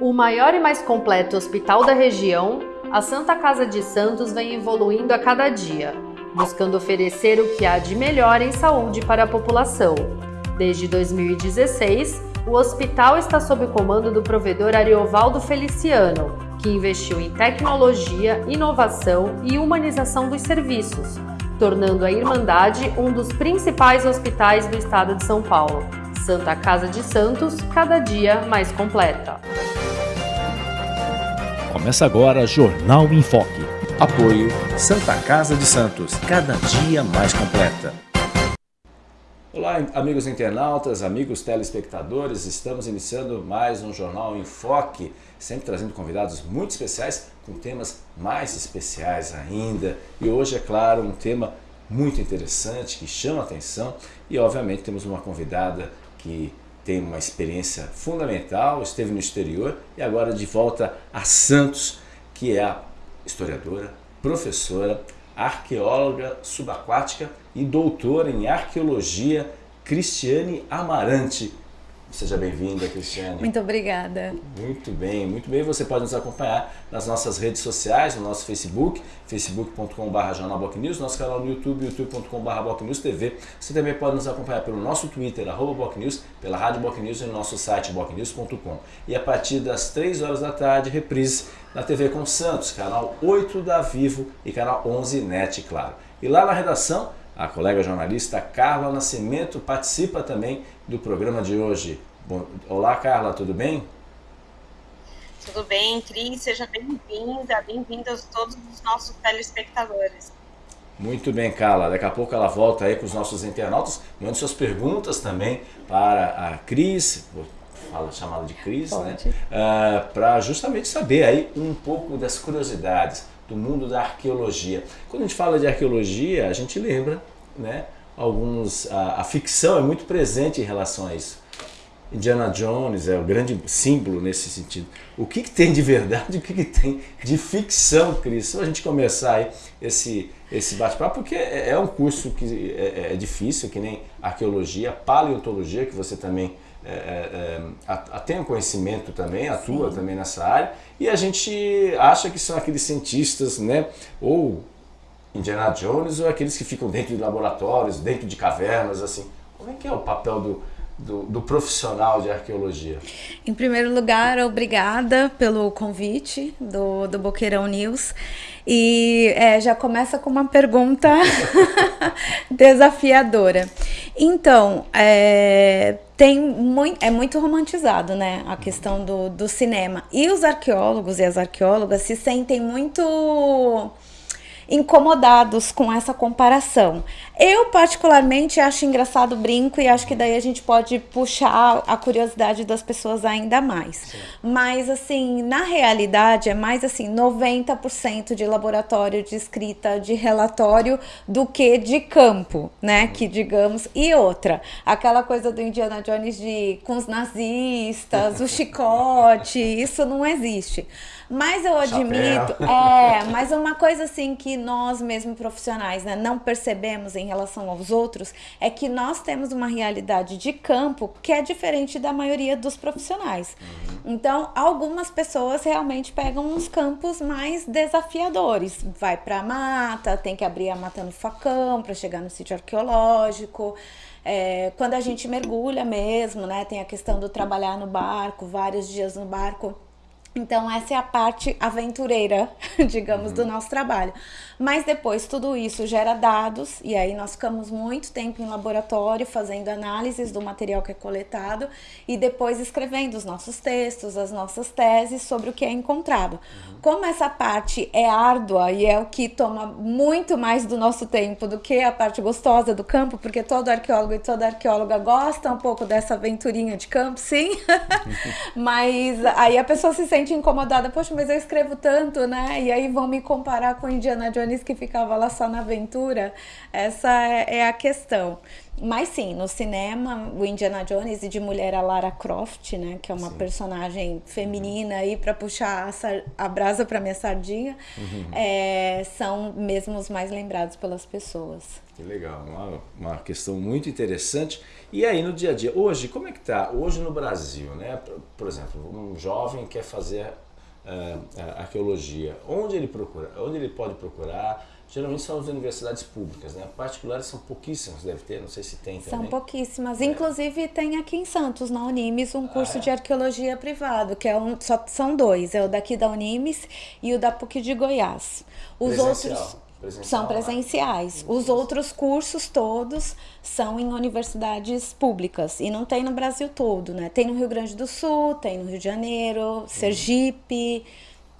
O maior e mais completo hospital da região, a Santa Casa de Santos vem evoluindo a cada dia, buscando oferecer o que há de melhor em saúde para a população. Desde 2016, o hospital está sob o comando do provedor Ariovaldo Feliciano, que investiu em tecnologia, inovação e humanização dos serviços, tornando a Irmandade um dos principais hospitais do estado de São Paulo. Santa Casa de Santos, cada dia mais completa. Começa agora Jornal em Foque. Apoio Santa Casa de Santos, cada dia mais completa. Olá, amigos internautas, amigos telespectadores, estamos iniciando mais um Jornal em Foque, sempre trazendo convidados muito especiais, com temas mais especiais ainda. E hoje, é claro, um tema muito interessante, que chama a atenção e, obviamente, temos uma convidada que tem uma experiência fundamental, esteve no exterior e agora de volta a Santos, que é a historiadora, professora, arqueóloga subaquática e doutora em arqueologia Cristiane Amarante. Seja bem-vinda, Cristiane. Muito obrigada. Muito bem, muito bem. Você pode nos acompanhar nas nossas redes sociais, no nosso Facebook, facebook.com.br jornalbocnews, nosso canal no YouTube, youtube.com.br TV. Você também pode nos acompanhar pelo nosso Twitter, arroba Bocnews, pela Rádio Bocnews e no nosso site bocnews.com. E a partir das 3 horas da tarde, reprise na TV com Santos, canal 8 da Vivo e canal 11 NET, claro. E lá na redação, a colega jornalista Carla Nascimento participa também do programa de hoje. Bom, olá, Carla, tudo bem? Tudo bem, Cris, seja bem-vinda, bem-vindos todos os nossos telespectadores. Muito bem, Carla. Daqui a pouco ela volta aí com os nossos internautas. Mande suas perguntas também para a Cris, vou fala, chamada de Cris, né? Uh, ah, para justamente saber aí um pouco das curiosidades do mundo da arqueologia. Quando a gente fala de arqueologia, a gente lembra, né? Alguns, a, a ficção é muito presente em relação a isso. Indiana Jones é o grande símbolo nesse sentido. O que, que tem de verdade e o que, que tem de ficção, Cris? Só a gente começar aí esse, esse bate-papo, porque é, é um curso que é, é, difícil, que nem arqueologia, paleontologia, que você também é, é, é tem um conhecimento também, atua Sim. também nessa área, e a gente acha que são aqueles cientistas, né, ou Indiana Jones, ou aqueles que ficam dentro de laboratórios, dentro de cavernas, assim. Como é que é o papel do, do, do, profissional de arqueologia? Em primeiro lugar, obrigada pelo convite do, do Boqueirão News. E é, já começa com uma pergunta desafiadora. Então, é, tem muito, é muito romantizado, né, a questão do, do cinema. E os arqueólogos e as arqueólogas se sentem muito incomodados com essa comparação. Eu, particularmente, acho engraçado o brinco e acho que daí a gente pode puxar a curiosidade das pessoas ainda mais. Sim. Mas, assim, na realidade, é mais assim: 90% de laboratório de escrita de relatório do que de campo, né? Uhum. Que digamos. E outra, aquela coisa do Indiana Jones de com os nazistas, o chicote, isso não existe. Mas eu admito, é, mas uma coisa assim que nós mesmo profissionais, né, não percebemos em relação aos outros é que nós temos uma realidade de campo que é diferente da maioria dos profissionais. Uhum. Então, algumas pessoas realmente pegam uns campos mais desafiadores. Vai para a mata, tem que abrir a mata no facão para chegar no sítio arqueológico. É, quando a gente mergulha mesmo, né, tem a questão do trabalhar no barco, vários dias no barco então, essa é a parte aventureira, digamos, uhum. do nosso trabalho. Mas depois tudo isso gera dados, e aí nós ficamos muito tempo em laboratório fazendo análises do material que é coletado e depois escrevendo os nossos textos, as nossas teses sobre o que é encontrado. Uhum. Como essa parte é árdua e é o que toma muito mais do nosso tempo do que a parte gostosa do campo, porque todo arqueólogo e toda arqueóloga gosta um pouco dessa aventurinha de campo, sim. Mas aí a pessoa se sente incomodada, poxa, mas eu escrevo tanto, né? E aí vão me comparar com Indiana Jones que ficava lá só na aventura, essa é, é a questão. Mas sim, no cinema, o Indiana Jones e de mulher a Lara Croft, né, que é uma sim. personagem feminina aí para puxar a, a brasa para minha sardinha, uhum. é, são mesmo os mais lembrados pelas pessoas. Que legal, uma, uma questão muito interessante. E aí no dia a dia, hoje, como é que está? Hoje no Brasil, né? Por, por exemplo, um jovem quer fazer uh, arqueologia, onde ele procura? Onde ele pode procurar? Geralmente são as universidades públicas, né? Particulares são pouquíssimas, deve ter, não sei se tem também. São pouquíssimas. É. Inclusive tem aqui em Santos, na Unimes, um curso ah, é? de arqueologia privado, que é um, só são dois, é o daqui da Unimes e o da PUC de Goiás. Os Presencial. outros Presencial, são presenciais. Os outros cursos todos são em universidades públicas. E não tem no Brasil todo, né? Tem no Rio Grande do Sul, tem no Rio de Janeiro, Sergipe,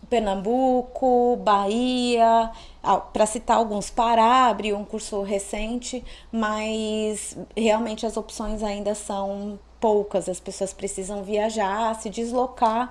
Pernambuco, Bahia, para citar alguns, Pará abriu um curso recente, mas realmente as opções ainda são poucas, as pessoas precisam viajar, se deslocar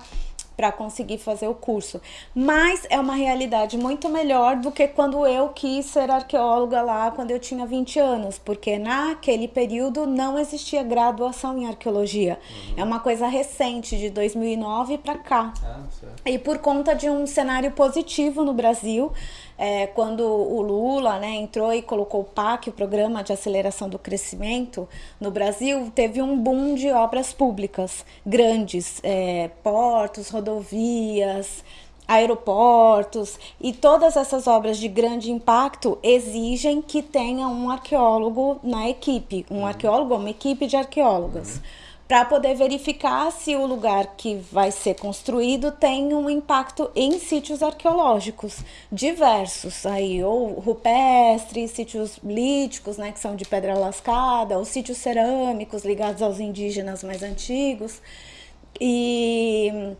para conseguir fazer o curso. Mas é uma realidade muito melhor do que quando eu quis ser arqueóloga lá quando eu tinha 20 anos, porque naquele período não existia graduação em arqueologia. Uhum. É uma coisa recente, de 2009 para cá. Ah, e por conta de um cenário positivo no Brasil, é, quando o Lula né, entrou e colocou o PAC, o Programa de Aceleração do Crescimento, no Brasil, teve um boom de obras públicas grandes, é, portos, rodovias, aeroportos e todas essas obras de grande impacto exigem que tenha um arqueólogo na equipe, um uhum. arqueólogo, uma equipe de arqueólogas. Uhum para poder verificar se o lugar que vai ser construído tem um impacto em sítios arqueológicos diversos, aí ou rupestres, sítios líticos, né, que são de pedra lascada, ou sítios cerâmicos ligados aos indígenas mais antigos. E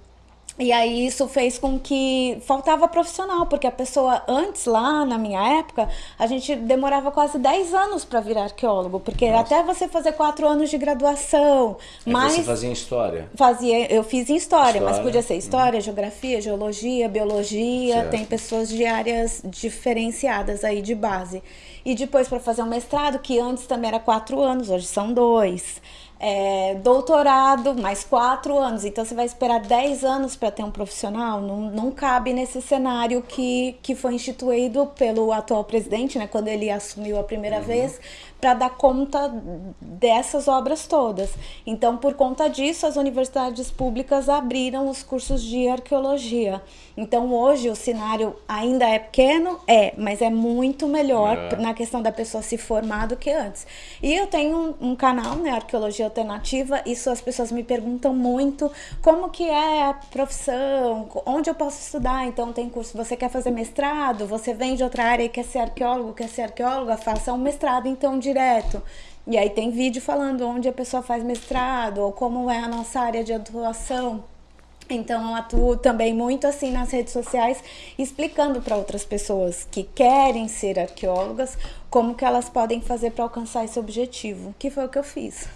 e aí isso fez com que faltava profissional, porque a pessoa antes lá na minha época, a gente demorava quase 10 anos para virar arqueólogo, porque Nossa. até você fazer quatro anos de graduação, é mas você fazia história. Fazia, eu fiz em história, história. mas podia ser história, uhum. geografia, geologia, biologia, certo. tem pessoas de áreas diferenciadas aí de base. E depois para fazer um mestrado, que antes também era quatro anos, hoje são dois é, doutorado, mais quatro anos. Então você vai esperar dez anos para ter um profissional? Não, não cabe nesse cenário que, que foi instituído pelo atual presidente, né, quando ele assumiu a primeira uhum. vez, para dar conta dessas obras todas. Então, por conta disso, as universidades públicas abriram os cursos de arqueologia. Então, hoje o cenário ainda é pequeno, é, mas é muito melhor é. na questão da pessoa se formar do que antes. E eu tenho um, um canal, né, Arqueologia Alternativa, isso as pessoas me perguntam muito como que é a profissão, onde eu posso estudar. Então, tem curso, você quer fazer mestrado, você vem de outra área e quer ser arqueólogo, quer ser arqueóloga, faça um mestrado, então, direto. E aí tem vídeo falando onde a pessoa faz mestrado ou como é a nossa área de atuação. Então eu atuo também muito assim nas redes sociais, explicando para outras pessoas que querem ser arqueólogas como que elas podem fazer para alcançar esse objetivo, que foi o que eu fiz.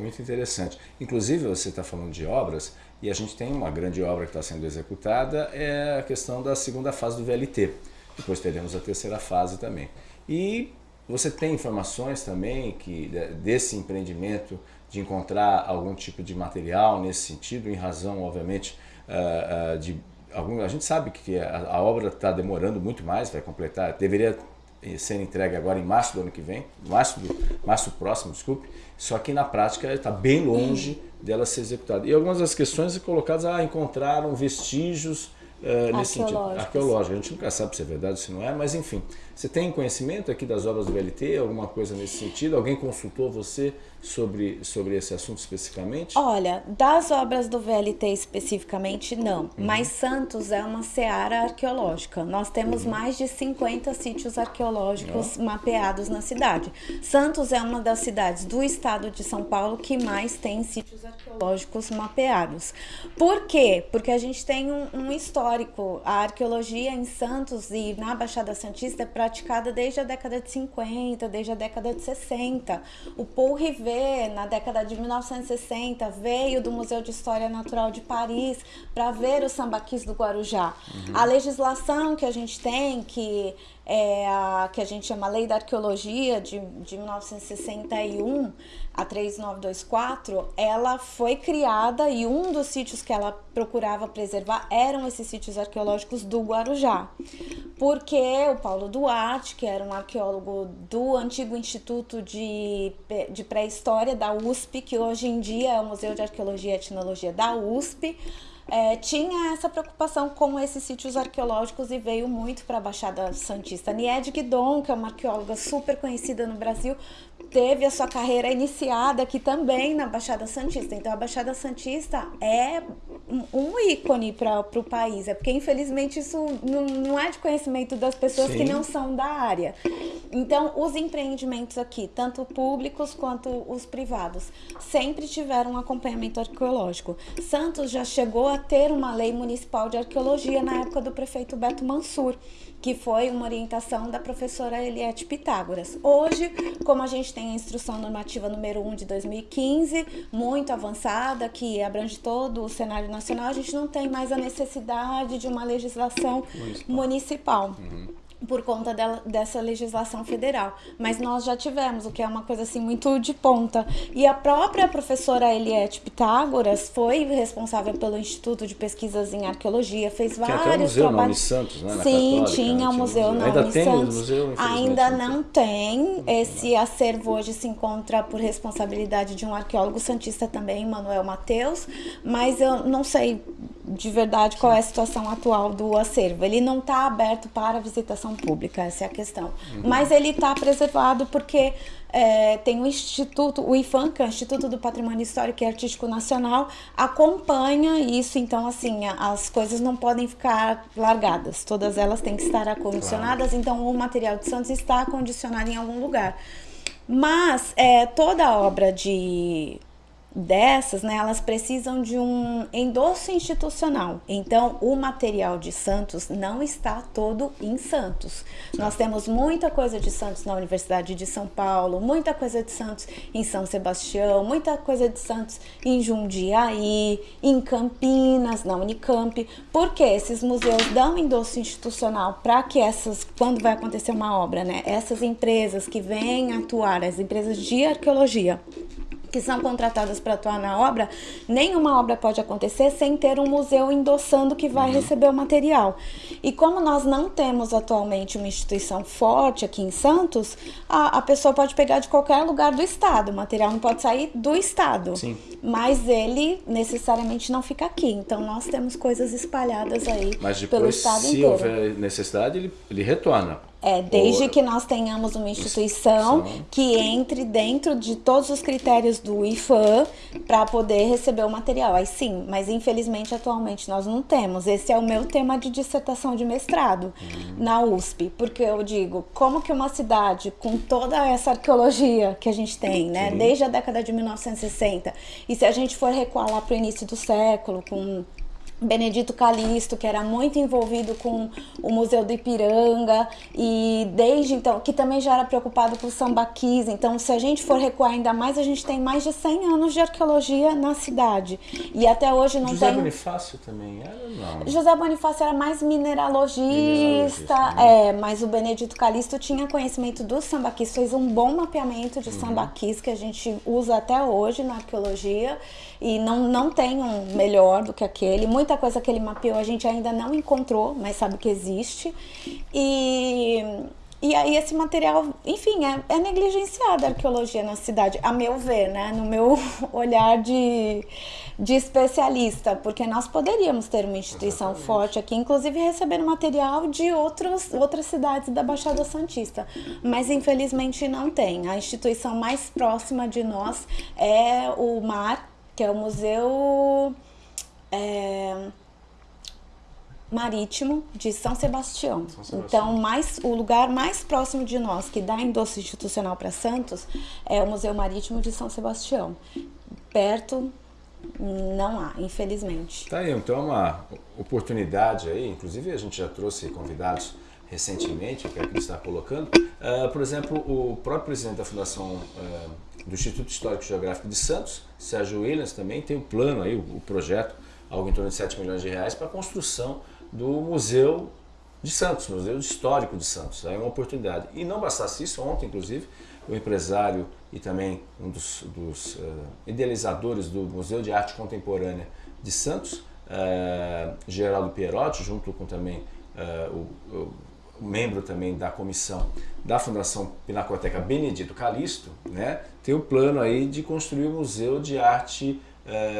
Muito interessante. Inclusive você está falando de obras e a gente tem uma grande obra que está sendo executada, é a questão da segunda fase do VLT. Depois teremos a terceira fase também. E você tem informações também que desse empreendimento de encontrar algum tipo de material nesse sentido, em razão, obviamente, uh, uh, de algum. A gente sabe que a, obra está demorando muito mais, vai completar, deveria ser entregue agora em março do ano que vem, março, do, março próximo, desculpe, só que na prática está bem longe dela ser executada. E algumas das questões colocadas, ah, encontraram vestígios uh, nesse sentido, arqueológico. A gente nunca sabe se é verdade ou se não é, mas enfim. Você tem conhecimento aqui das obras do VLT, alguma coisa nesse sentido? Alguém consultou você sobre, sobre esse assunto especificamente? Olha, das obras do VLT especificamente, não. Uhum. Mas Santos é uma seara arqueológica. Nós temos uhum. mais de 50 sítios arqueológicos uhum. mapeados na cidade. Santos é uma das cidades do estado de São Paulo que mais tem sítios arqueológicos mapeados. Por quê? Porque a gente tem um, um histórico. A arqueologia em Santos e na Baixada Santista é praticada desde a década de 50, desde a década de 60. O Paul Rivet, na década de 1960, veio do Museu de História Natural de Paris para ver os sambaquis do Guarujá. Uhum. A legislação que a gente tem, que é a que a gente chama Lei da Arqueologia de, de 1961, a 3924, ela foi criada e um dos sítios que ela procurava preservar eram esses sítios arqueológicos do Guarujá. Porque o Paulo Duarte, que era um arqueólogo do antigo Instituto de, de Pré-História da USP, que hoje em dia é o Museu de Arqueologia e Etnologia da USP, é, tinha essa preocupação com esses sítios arqueológicos e veio muito para a Baixada Santista. Nied Guidon, que é uma arqueóloga super conhecida no Brasil, teve a sua carreira iniciada aqui também na Baixada Santista. Então a Baixada Santista é um ícone para o país. É porque infelizmente isso não, não é de conhecimento das pessoas Sim. que não são da área. Então os empreendimentos aqui, tanto públicos quanto os privados, sempre tiveram um acompanhamento arqueológico. Santos já chegou a ter uma lei municipal de arqueologia na época do prefeito Beto Mansur que foi uma orientação da professora Eliette Pitágoras. Hoje, como a gente tem a instrução normativa número 1 de 2015, muito avançada, que abrange todo o cenário nacional, a gente não tem mais a necessidade de uma legislação municipal. municipal. Uhum por conta dela, dessa legislação federal. Mas nós já tivemos, o que é uma coisa assim muito de ponta. E a própria professora Eliette Pitágoras foi responsável pelo Instituto de Pesquisas em Arqueologia, fez Tinha vários até o museu trabalhos. Santos, né? Sim, tinha o museu. Ainda tem Santos. museu, Ainda não tem. Esse acervo hoje se encontra por responsabilidade de um arqueólogo santista também, Manuel Mateus, mas eu não sei de verdade qual é a situação atual do acervo. Ele não está aberto para visitação pública, essa é a questão. Uhum. Mas ele está preservado porque é, tem o Instituto, o IFAM, que é o Instituto do Patrimônio Histórico e Artístico Nacional, acompanha isso, então assim, as coisas não podem ficar largadas, todas elas têm que estar acondicionadas, claro. então o material de Santos está acondicionado em algum lugar. Mas é, toda obra de dessas, né, elas precisam de um endosso institucional. Então, o material de Santos não está todo em Santos. Nós temos muita coisa de Santos na Universidade de São Paulo, muita coisa de Santos em São Sebastião, muita coisa de Santos em Jundiaí, em Campinas, na Unicamp, porque esses museus dão endosso institucional para que essas, quando vai acontecer uma obra, né, essas empresas que vêm atuar, as empresas de arqueologia, que são contratadas para atuar na obra, nenhuma obra pode acontecer sem ter um museu endossando que vai uhum. receber o material. E como nós não temos atualmente uma instituição forte aqui em Santos, a, a pessoa pode pegar de qualquer lugar do estado, o material não pode sair do estado. Sim. Mas ele necessariamente não fica aqui. Então nós temos coisas espalhadas aí Mas depois, pelo estado se inteiro. Se houver necessidade, ele, ele retorna. É, desde Ou... que nós tenhamos uma instituição que entre dentro de todos os critérios do IFAM para poder receber o material. Aí sim, mas infelizmente atualmente nós não temos. Esse é o meu tema de dissertação de mestrado uhum. na USP, porque eu digo, como que uma cidade com toda essa arqueologia que a gente tem, né, desde a década de 1960, e se a gente for recuar lá para o início do século, com Benedito Calixto, que era muito envolvido com o Museu do Ipiranga e desde então, que também já era preocupado com o sambaquis. Então, se a gente for recuar ainda mais, a gente tem mais de 100 anos de arqueologia na cidade. E até hoje não José tem... José Bonifácio também era? Não. José Bonifácio era mais mineralogista, mineralogista né? é, mas o Benedito Calixto tinha conhecimento do sambaquis, fez um bom mapeamento de uhum. sambaquis que a gente usa até hoje na arqueologia e não, não tem um melhor do que aquele. Muita coisa que ele mapeou a gente ainda não encontrou, mas sabe que existe. E, e aí esse material, enfim, é, é negligenciado a arqueologia na cidade, a meu ver, né? No meu olhar de, de especialista, porque nós poderíamos ter uma instituição Exatamente. forte aqui, inclusive recebendo material de outros, outras cidades da Baixada Santista, mas infelizmente não tem. A instituição mais próxima de nós é o MAR, que é o Museu é, Marítimo de São Sebastião. São Sebastião. Então, mais, o lugar mais próximo de nós que dá endosso institucional para Santos é o Museu Marítimo de São Sebastião. Perto não há, infelizmente. Tá aí, então é uma oportunidade aí, inclusive a gente já trouxe convidados recentemente, que é que está colocando. Uh, por exemplo, o próprio presidente da Fundação uh, do Instituto Histórico Geográfico de Santos, Sérgio Williams, também tem o um plano aí, o, o, projeto, algo em torno de 7 milhões de reais, para a construção do Museu de Santos, Museu Histórico de Santos. É uma oportunidade. E não bastasse isso, ontem, inclusive, o empresário e também um dos, dos uh, idealizadores do Museu de Arte Contemporânea de Santos, Geraldo Pierotti, junto com também o, o, membro também da comissão da Fundação Pinacoteca Benedito Calixto, né, tem o plano aí de construir o Museu de Arte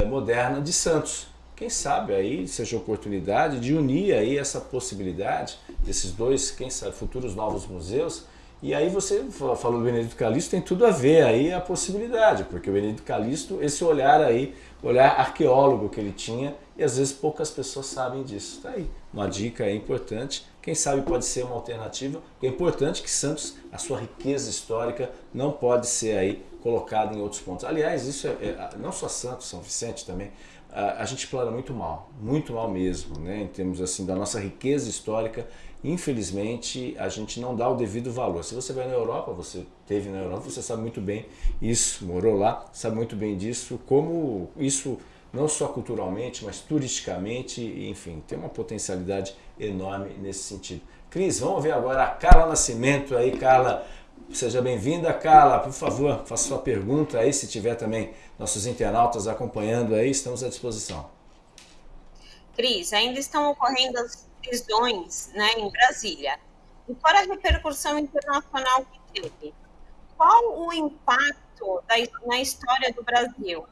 Moderna de Santos. Quem sabe aí seja oportunidade de unir aí essa possibilidade desses dois, quem sabe, futuros novos museus e aí você falou do Benedito Calixto, tem tudo a ver aí a possibilidade, porque o Benedito Calixto, esse olhar aí, olhar arqueólogo que ele tinha, e às vezes poucas pessoas sabem disso. Está aí, uma dica importante, quem sabe pode ser uma alternativa, é importante que Santos, a sua riqueza histórica, não pode ser aí colocada em outros pontos. Aliás, isso é, é não só Santos, São Vicente também, a, a gente explora muito mal, muito mal mesmo, né, em termos assim da nossa riqueza histórica infelizmente, a gente não dá o devido valor. Se você vai na Europa, você teve na Europa, você sabe muito bem isso, morou lá, sabe muito bem disso, como isso, não só culturalmente, mas turisticamente, enfim, tem uma potencialidade enorme nesse sentido. Cris, vamos ver agora a Carla Nascimento aí, Carla, seja bem-vinda, Carla, por favor, faça sua pergunta aí, se tiver também nossos internautas acompanhando aí, estamos à disposição. Cris, ainda estão ocorrendo as prisões né, em Brasília. E fora a repercussão internacional que teve, qual o impacto da, na história do Brasil?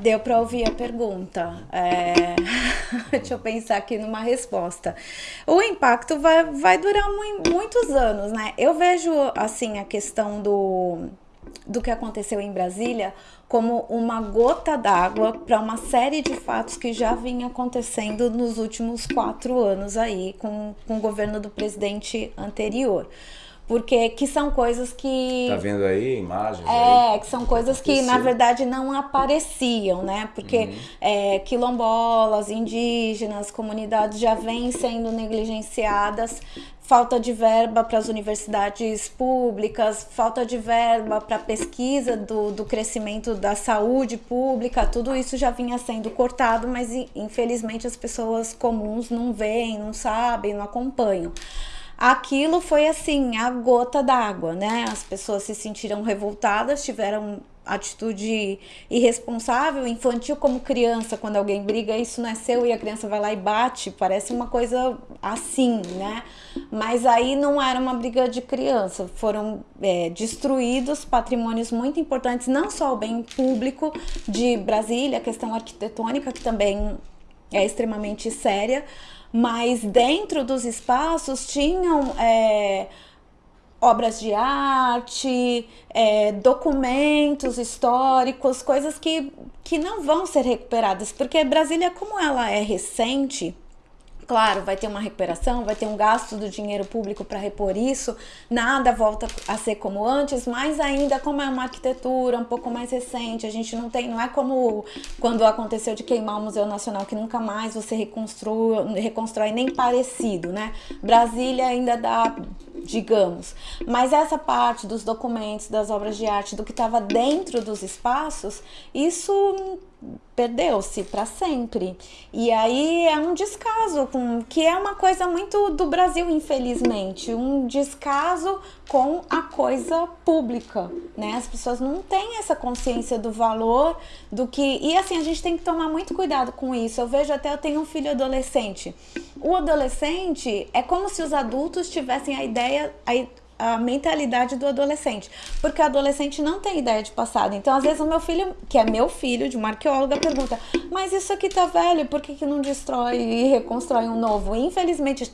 Deu para ouvir a pergunta. É... Deixa eu pensar aqui numa resposta. O impacto vai, vai durar mu muitos anos, né? Eu vejo assim a questão do, do que aconteceu em Brasília como uma gota d'água para uma série de fatos que já vinha acontecendo nos últimos quatro anos aí com, com o governo do presidente anterior porque que são coisas que tá vendo aí imagens é aí, que são coisas que na verdade não apareciam né? Porque uhum. é, quilombolas indígenas comunidades já vêm sendo negligenciadas falta de verba para as universidades públicas, falta de verba para a pesquisa do, do crescimento da saúde pública, tudo isso já vinha sendo cortado, mas infelizmente as pessoas comuns não veem, não sabem, não acompanham aquilo foi assim, a gota d'água, né? As pessoas se sentiram revoltadas, tiveram atitude irresponsável, infantil como criança, quando alguém briga, isso não é seu e a criança vai lá e bate, parece uma coisa assim, né? Mas aí não era uma briga de criança, foram é, destruídos patrimônios muito importantes, não só o bem público de Brasília, a questão arquitetônica, que também é extremamente séria, mas dentro dos espaços tinham é, obras de arte, é, documentos históricos, coisas que, que não vão ser recuperadas, porque Brasília, como ela é recente, Claro, vai ter uma recuperação, vai ter um gasto do dinheiro público para repor isso, nada volta a ser como antes, mas ainda como é uma arquitetura um pouco mais recente, a gente não tem, não é como quando aconteceu de queimar o Museu Nacional, que nunca mais você reconstrói, reconstrói nem parecido, né? Brasília ainda dá digamos. Mas essa parte dos documentos, das obras de arte, do que estava dentro dos espaços, isso perdeu-se para sempre. E aí é um descaso, com, que é uma coisa muito do Brasil, infelizmente, um descaso com a coisa pública, né? As pessoas não têm essa consciência do valor do que e assim a gente tem que tomar muito cuidado com isso. Eu vejo até eu tenho um filho adolescente. O adolescente é como se os adultos tivessem a ideia a, a mentalidade do adolescente, porque o adolescente não tem ideia de passado. Então, às vezes, o meu filho, que é meu filho, de uma arqueóloga, pergunta: Mas isso aqui tá velho, por que, que não destrói e reconstrói um novo? E, infelizmente,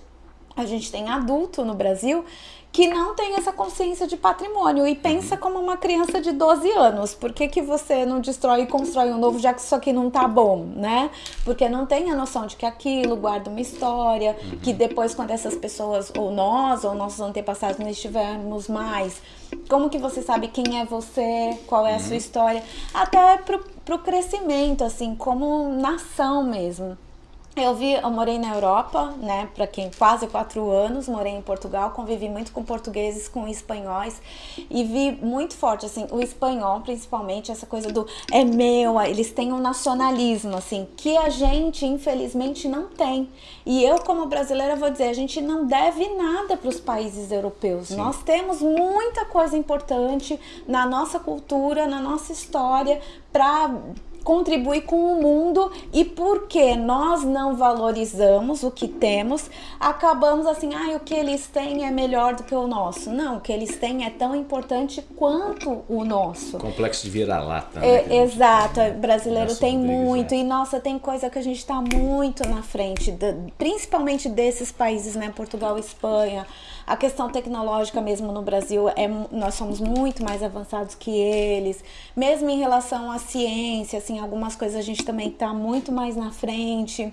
a gente tem adulto no Brasil que não tem essa consciência de patrimônio e pensa como uma criança de 12 anos. Por que, que você não destrói e constrói um novo, já que isso aqui não tá bom, né? Porque não tem a noção de que aquilo guarda uma história, que depois quando essas pessoas, ou nós, ou nossos antepassados não estivermos mais, como que você sabe quem é você, qual é a sua uhum. história, até pro, pro crescimento, assim, como nação mesmo. Eu vi, eu morei na Europa, né, para quem quase quatro anos, morei em Portugal, convivi muito com portugueses, com espanhóis e vi muito forte, assim, o espanhol principalmente, essa coisa do é meu, eles têm um nacionalismo, assim, que a gente infelizmente não tem. E eu como brasileira vou dizer, a gente não deve nada para os países europeus. Sim. Nós temos muita coisa importante na nossa cultura, na nossa história para contribuir com o mundo e porque nós não valorizamos o que temos, acabamos assim, ah, o que eles têm é melhor do que o nosso. Não, o que eles têm é tão importante quanto o nosso. Complexo de vira-lata. É, né, exato, o brasileiro tem muito é. e nossa, tem coisa que a gente está muito na frente, principalmente desses países, né, Portugal, Espanha, a questão tecnológica mesmo no Brasil, é, nós somos muito mais avançados que eles. Mesmo em relação à ciência, assim, algumas coisas a gente também está muito mais na frente.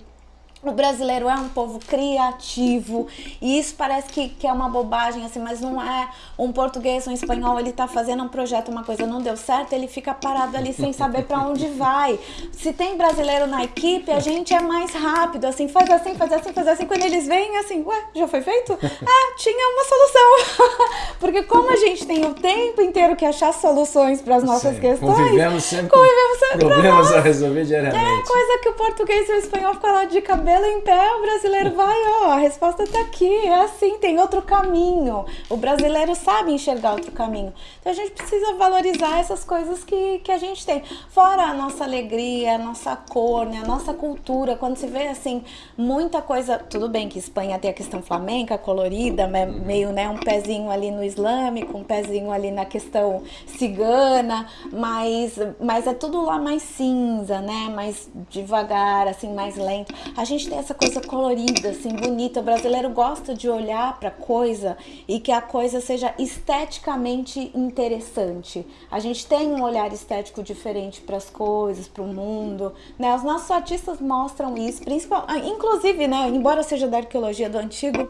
O brasileiro é um povo criativo e isso parece que, que é uma bobagem, assim, mas não é. Um português, um espanhol, ele tá fazendo um projeto, uma coisa não deu certo, ele fica parado ali sem saber para onde vai. Se tem brasileiro na equipe, a gente é mais rápido, assim, faz assim, faz assim, faz assim. Quando eles vêm, assim, ué, já foi feito? Ah, tinha uma solução. Porque como a gente tem o tempo inteiro que achar soluções para as nossas Sim, questões, convivemos sempre convivemos sempre problemas a resolver diariamente. É coisa que o português e o espanhol ficam lá de cabeça cabelo em pé, o brasileiro vai, ó, a resposta tá aqui, é assim, tem outro caminho. O brasileiro sabe enxergar outro caminho. Então a gente precisa valorizar essas coisas que, que a gente tem. Fora a nossa alegria, a nossa cor, né, a nossa cultura, quando se vê assim, muita coisa, tudo bem que Espanha tem a questão flamenca, colorida, meio, né, um pezinho ali no islâmico, um pezinho ali na questão cigana, mas, mas é tudo lá mais cinza, né, mais devagar, assim, mais lento. A gente gente tem essa coisa colorida, assim, bonita. O brasileiro gosta de olhar para coisa e que a coisa seja esteticamente interessante. A gente tem um olhar estético diferente para as coisas, para o mundo, né? Os nossos artistas mostram isso, principal, ah, inclusive, né, embora seja da arqueologia do antigo,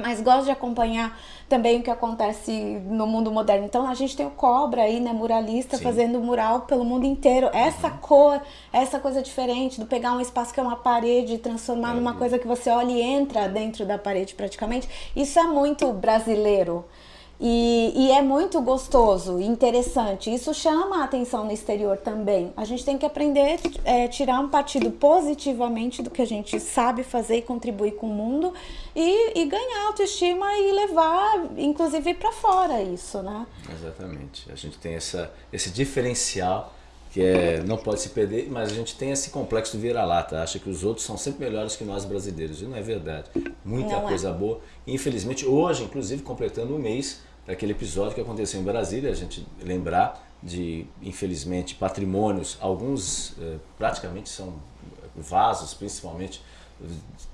mas gosto de acompanhar também o que acontece no mundo moderno. Então a gente tem o Cobra aí, né, muralista, Sim. fazendo mural pelo mundo inteiro. Essa uhum. cor, essa coisa diferente do pegar um espaço que é uma parede e transformar numa coisa que você olha e entra dentro da parede praticamente, isso é muito brasileiro. E, e, é muito gostoso, interessante. Isso chama a atenção no exterior também. A gente tem que aprender a é, tirar um partido positivamente do que a gente sabe fazer e contribuir com o mundo e, e ganhar autoestima e levar, inclusive, para fora isso, né? Exatamente. A gente tem essa, esse diferencial que é, não pode se perder, mas a gente tem esse complexo do vira-lata, acha que os outros são sempre melhores que nós brasileiros, e não é verdade. Muita não é. coisa é. boa. Infelizmente, hoje, inclusive, completando um mês, daquele episódio que aconteceu em Brasília, a gente lembrar de, infelizmente, patrimônios, alguns eh, praticamente são vasos, principalmente,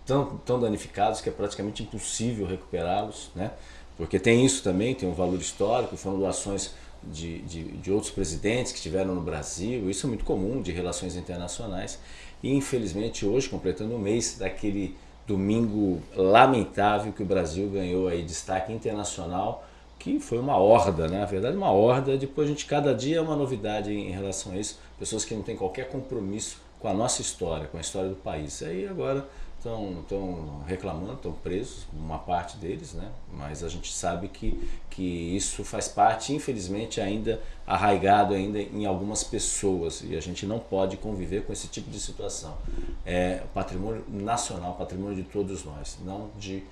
tão, tão danificados que é praticamente impossível recuperá-los, né? porque tem isso também, tem um valor histórico, foram doações de, de, de, outros presidentes que estiveram no Brasil, isso é muito comum, de relações internacionais, e infelizmente hoje, completando um mês daquele domingo lamentável que o Brasil ganhou aí destaque internacional que foi uma horda, né? na verdade uma horda, depois a gente cada dia é uma novidade em relação a isso, pessoas que não têm qualquer compromisso com a nossa história, com a história do país. Aí agora estão reclamando, estão presos, uma parte deles, né? mas a gente sabe que, que isso faz parte, infelizmente, ainda arraigado ainda em algumas pessoas e a gente não pode conviver com esse tipo de situação. É patrimônio nacional, patrimônio de todos nós, não de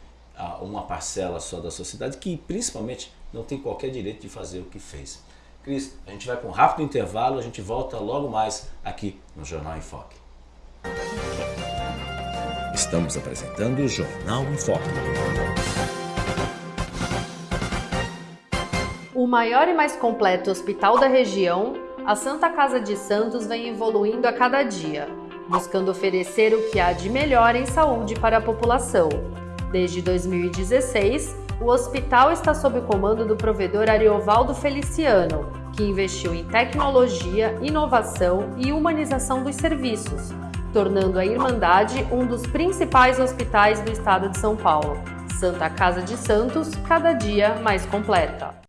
uma parcela só da sociedade que principalmente não tem qualquer direito de fazer o que fez. Cris, a gente vai para um rápido intervalo, a gente volta logo mais aqui no Jornal em Foque. Estamos apresentando o Jornal em Foque. O maior e mais completo hospital da região, a Santa Casa de Santos vem evoluindo a cada dia, buscando oferecer o que há de melhor em saúde para a população. Desde 2016, o hospital está sob o comando do provedor Ariovaldo Feliciano, que investiu em tecnologia, inovação e humanização dos serviços, tornando a Irmandade um dos principais hospitais do estado de São Paulo. Santa Casa de Santos, cada dia mais completa.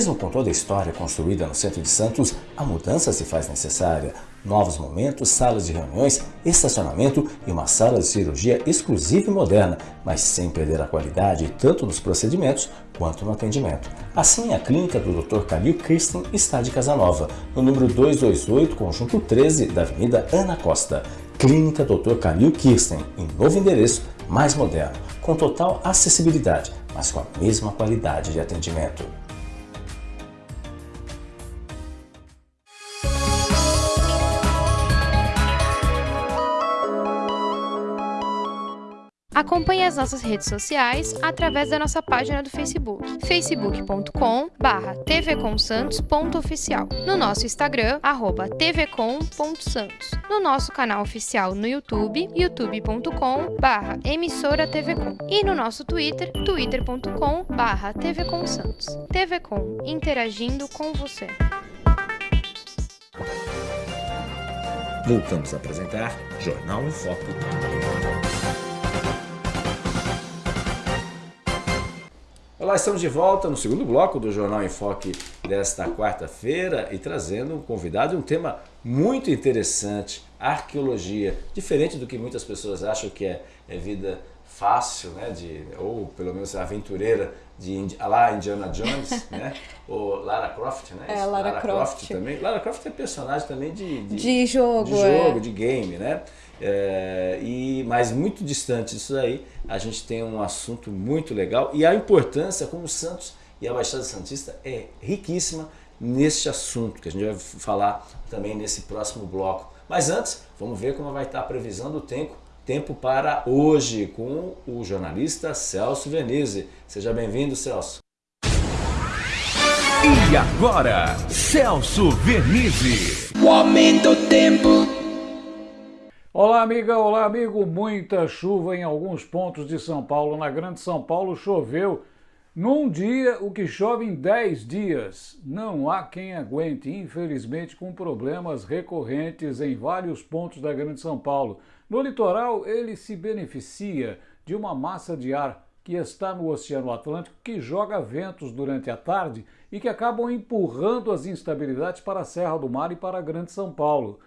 Mesmo com toda a história construída no centro de Santos, a mudança se faz necessária. Novos momentos, salas de reuniões, estacionamento e uma sala de cirurgia exclusiva e moderna, mas sem perder a qualidade tanto nos procedimentos quanto no atendimento. Assim, a clínica do Dr. Camil Kirsten está de Casanova, no número 228, conjunto 13 da Avenida Ana Costa. Clínica Dr. Camil Kirsten, em novo endereço, mais moderno, com total acessibilidade, mas com a mesma qualidade de atendimento. Acompanhe as nossas redes sociais através da nossa página do Facebook, facebook.com tvcomsantos.oficial, no nosso Instagram, arroba tvcom.santos, no nosso canal oficial no YouTube, youtube.com emissora tvcom e no nosso Twitter, twitter.com tvcomsantos. TVCom, interagindo com você. Voltamos a apresentar Jornal em Foco. Olá, estamos de volta no segundo bloco do Jornal em Foque desta quarta-feira e trazendo um convidado e um tema muito interessante, arqueologia. Diferente do que muitas pessoas acham que é, é vida fácil, né, de, ou pelo menos aventureira de lá Indiana Jones, né, ou Lara Croft, né? É, Lara, Lara Croft. Croft. também. Lara Croft é personagem também de, de, de jogo, de, jogo é. de game, né? É, e mas muito distante disso aí, a gente tem um assunto muito legal e a importância como o Santos e a Baixada Santista é riquíssima neste assunto que a gente vai falar também nesse próximo bloco. Mas antes, vamos ver como vai estar a previsão do tempo, tempo para hoje com o jornalista Celso Venise. Seja bem-vindo, Celso. E agora, Celso Vernizzi. O aumento do tempo. Olá, amiga, olá, amigo. Muita chuva em alguns pontos de São Paulo. Na Grande São Paulo choveu num dia o que chove em 10 dias. Não há quem aguente, infelizmente, com problemas recorrentes em vários pontos da Grande São Paulo. No litoral, ele se beneficia de uma massa de ar que está no Oceano Atlântico que joga ventos durante a tarde e que acabam empurrando as instabilidades para a Serra do Mar e para a Grande São Paulo.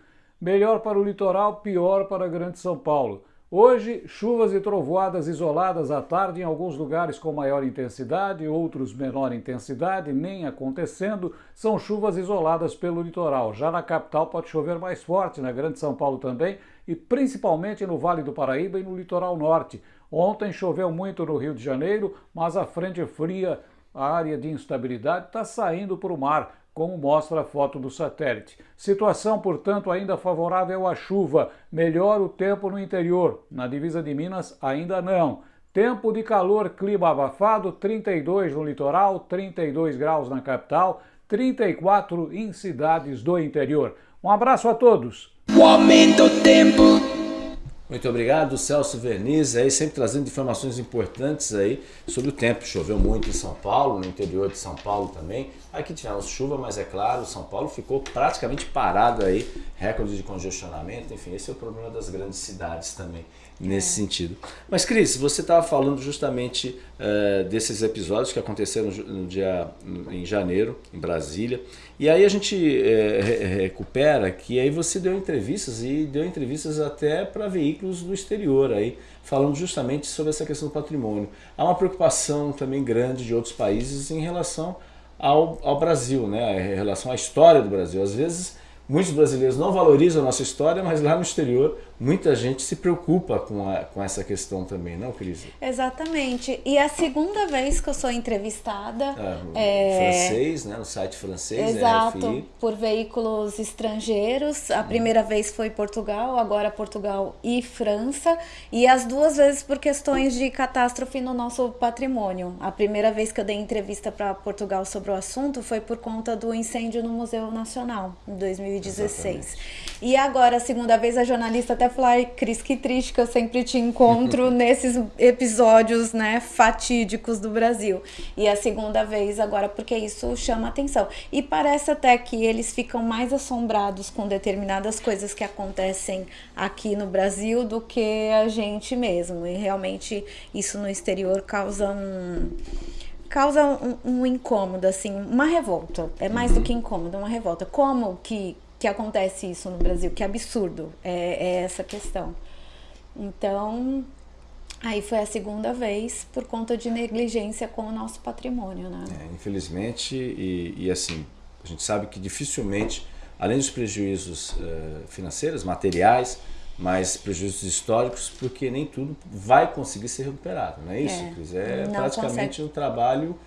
Melhor para o litoral, pior para a Grande São Paulo. Hoje, chuvas e trovoadas isoladas à tarde em alguns lugares com maior intensidade, outros menor intensidade, nem acontecendo, são chuvas isoladas pelo litoral. Já na capital pode chover mais forte, na Grande São Paulo também, e principalmente no Vale do Paraíba e no litoral norte. Ontem choveu muito no Rio de Janeiro, mas a frente fria, a área de instabilidade, está saindo para o mar como mostra a foto do satélite. Situação, portanto, ainda favorável à chuva. Melhor o tempo no interior. Na divisa de Minas, ainda não. Tempo de calor, clima abafado, 32 no litoral, 32 graus na capital, 34 em cidades do interior. Um abraço a todos. O aumento tempo. Muito obrigado, Celso Verniz, aí sempre trazendo informações importantes aí sobre o tempo. Choveu muito em São Paulo, no interior de São Paulo também. Aqui tivemos chuva, mas é claro, São Paulo ficou praticamente parado aí, recorde de congestionamento, enfim, esse é o problema das grandes cidades também nesse é. sentido. Mas Cris, você estava falando justamente uh, desses episódios que aconteceram no dia em janeiro em Brasília e aí a gente uh, recupera que aí você deu entrevistas e deu entrevistas até para veículos do exterior aí falando justamente sobre essa questão do patrimônio. Há uma preocupação também grande de outros países em relação ao, ao Brasil, né, em relação à história do Brasil. Às vezes muitos brasileiros não valorizam a nossa história, mas lá no exterior muita gente se preocupa com, a, com essa questão também, não, Cris? Exatamente. E é a segunda vez que eu sou entrevistada. Ah, é... Francês, né? No site francês, Exato, RFI. por veículos estrangeiros. A primeira vez foi Portugal, agora Portugal e França. E as duas vezes por questões de catástrofe no nosso patrimônio. A primeira vez que eu dei entrevista para Portugal sobre o assunto foi por conta do incêndio no Museu Nacional, em 2016. Exatamente. E agora, a segunda vez, a jornalista até ai, Cris, que triste que eu sempre te encontro nesses episódios, né, fatídicos do Brasil. E a segunda vez agora, porque isso chama atenção. E parece até que eles ficam mais assombrados com determinadas coisas que acontecem aqui no Brasil do que a gente mesmo. E realmente isso no exterior causa um causa um, um, incômodo, assim, uma revolta. É mais uhum. do que incômodo, uma revolta. Como que, que acontece isso no Brasil? Que absurdo é, é essa questão. Então, aí foi a segunda vez por conta de negligência com o nosso patrimônio, né? É, infelizmente, e, e, assim, a gente sabe que dificilmente, além dos prejuízos uh, financeiros, materiais, mas prejuízos históricos, porque nem tudo vai conseguir ser recuperado, não é isso, é, Cris? É praticamente consegue. um trabalho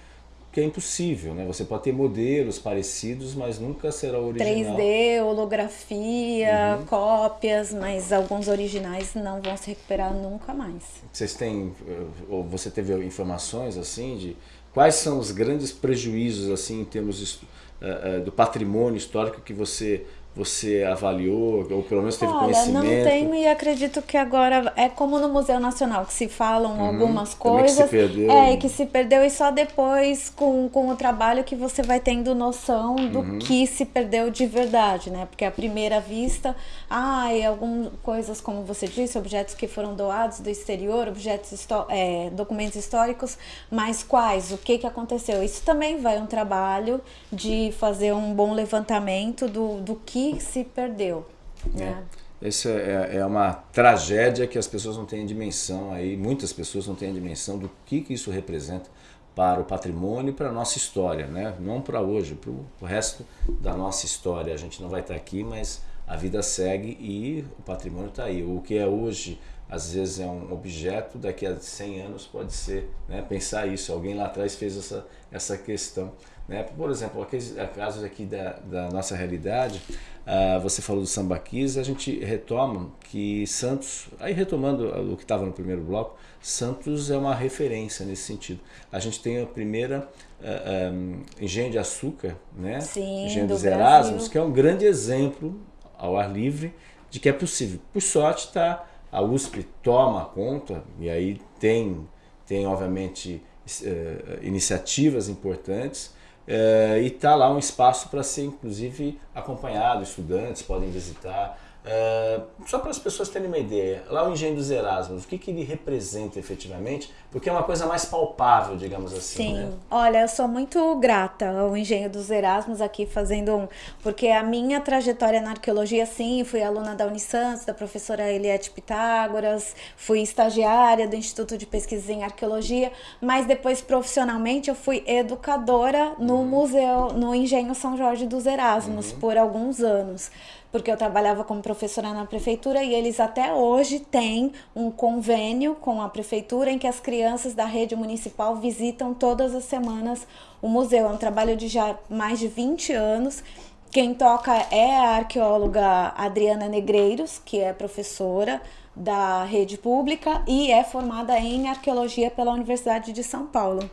que é impossível, né? Você pode ter modelos parecidos, mas nunca será original. 3D, holografia, uhum. cópias, mas alguns originais não vão se recuperar nunca mais. Vocês têm, eh, ou você teve informações assim de quais são os grandes prejuízos assim em termos de, uh, uh, do patrimônio histórico que você você avaliou, ou pelo menos teve Olha, conhecimento? não tenho e acredito que agora é como no Museu Nacional, que se falam uhum, algumas coisas. Que se perdeu. É, e que se perdeu e só depois com, com o trabalho que você vai tendo noção do uhum. que se perdeu de verdade, né? Porque à primeira vista, ah, e algumas coisas, como você disse, objetos que foram doados do exterior, objetos, é, documentos históricos, mas quais? O que, que aconteceu? Isso também vai um trabalho de fazer um bom levantamento do, do que se perdeu. Né? É. Essa é, é, uma tragédia que as pessoas não têm dimensão aí, muitas pessoas não têm dimensão do que, que isso representa para o patrimônio e para a nossa história, né? Não para hoje, para o resto da nossa história. A gente não vai estar aqui, mas a vida segue e o patrimônio está aí. O que é hoje, às vezes é um objeto, daqui a 100 anos pode ser, né? Pensar isso, alguém lá atrás fez essa, essa questão. Né? Por exemplo, aqueles casos aqui da, da nossa realidade, uh, você falou do sambaquis, a gente retoma que Santos, aí retomando o que estava no primeiro bloco, Santos é uma referência nesse sentido. A gente tem a primeira uh, ah, um, ah, engenho de açúcar, né? Sim, engenho do dos Erasmus, que é um grande exemplo ao ar livre de que é possível. Por sorte, tá, a USP toma conta, e aí tem, tem obviamente, uh, iniciativas importantes, é, e está lá um espaço para ser inclusive acompanhado, estudantes podem visitar. É, só para as pessoas terem uma ideia, lá o Engenho dos Erasmus, o que, que ele representa efetivamente? Porque é uma coisa mais palpável, digamos assim. Sim, né? olha, eu sou muito grata ao Engenho dos Erasmus aqui fazendo um. Porque a minha trajetória na arqueologia, sim, fui aluna da Unisantos, da professora Eliette Pitágoras, fui estagiária do Instituto de Pesquisas em Arqueologia, mas depois profissionalmente eu fui educadora no uhum. museu, no Engenho São Jorge dos Erasmus, uhum. por alguns anos porque eu trabalhava como professora na prefeitura e eles até hoje têm um convênio com a prefeitura em que as crianças da rede municipal visitam todas as semanas o museu. É um trabalho de já mais de 20 anos. Quem toca é a arqueóloga Adriana Negreiros, que é professora da rede pública e é formada em arqueologia pela Universidade de São Paulo.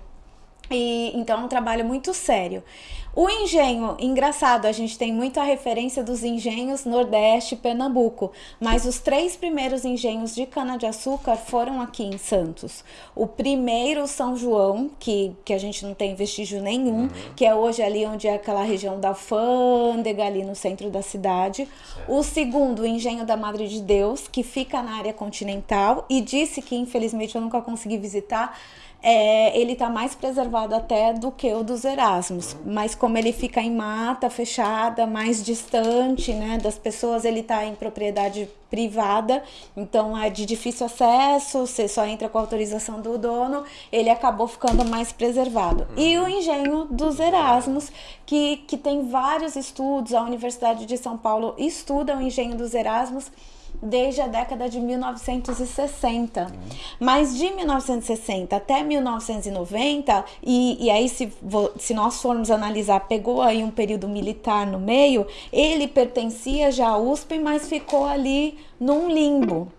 E, então é um trabalho muito sério. O engenho, engraçado, a gente tem muita referência dos engenhos Nordeste e Pernambuco, mas os três primeiros engenhos de cana-de-açúcar foram aqui em Santos. O primeiro, São João, que, que a gente não tem vestígio nenhum, uhum. que é hoje ali onde é aquela região da Alfândega, ali no centro da cidade. Certo. O segundo, o engenho da Madre de Deus, que fica na área continental, e disse que infelizmente eu nunca consegui visitar é, ele está mais preservado até do que o dos Erasmus. Mas como ele fica em mata fechada, mais distante né, das pessoas, ele está em propriedade privada, então é de difícil acesso, você só entra com autorização do dono, ele acabou ficando mais preservado. E o engenho dos Erasmus, que, que tem vários estudos, a Universidade de São Paulo estuda o engenho dos Erasmus, desde a década de 1960. Uhum. Mas de 1960 até 1990, e, e aí se, se nós formos analisar, pegou aí um período militar no meio, ele pertencia já à USP, mas ficou ali num limbo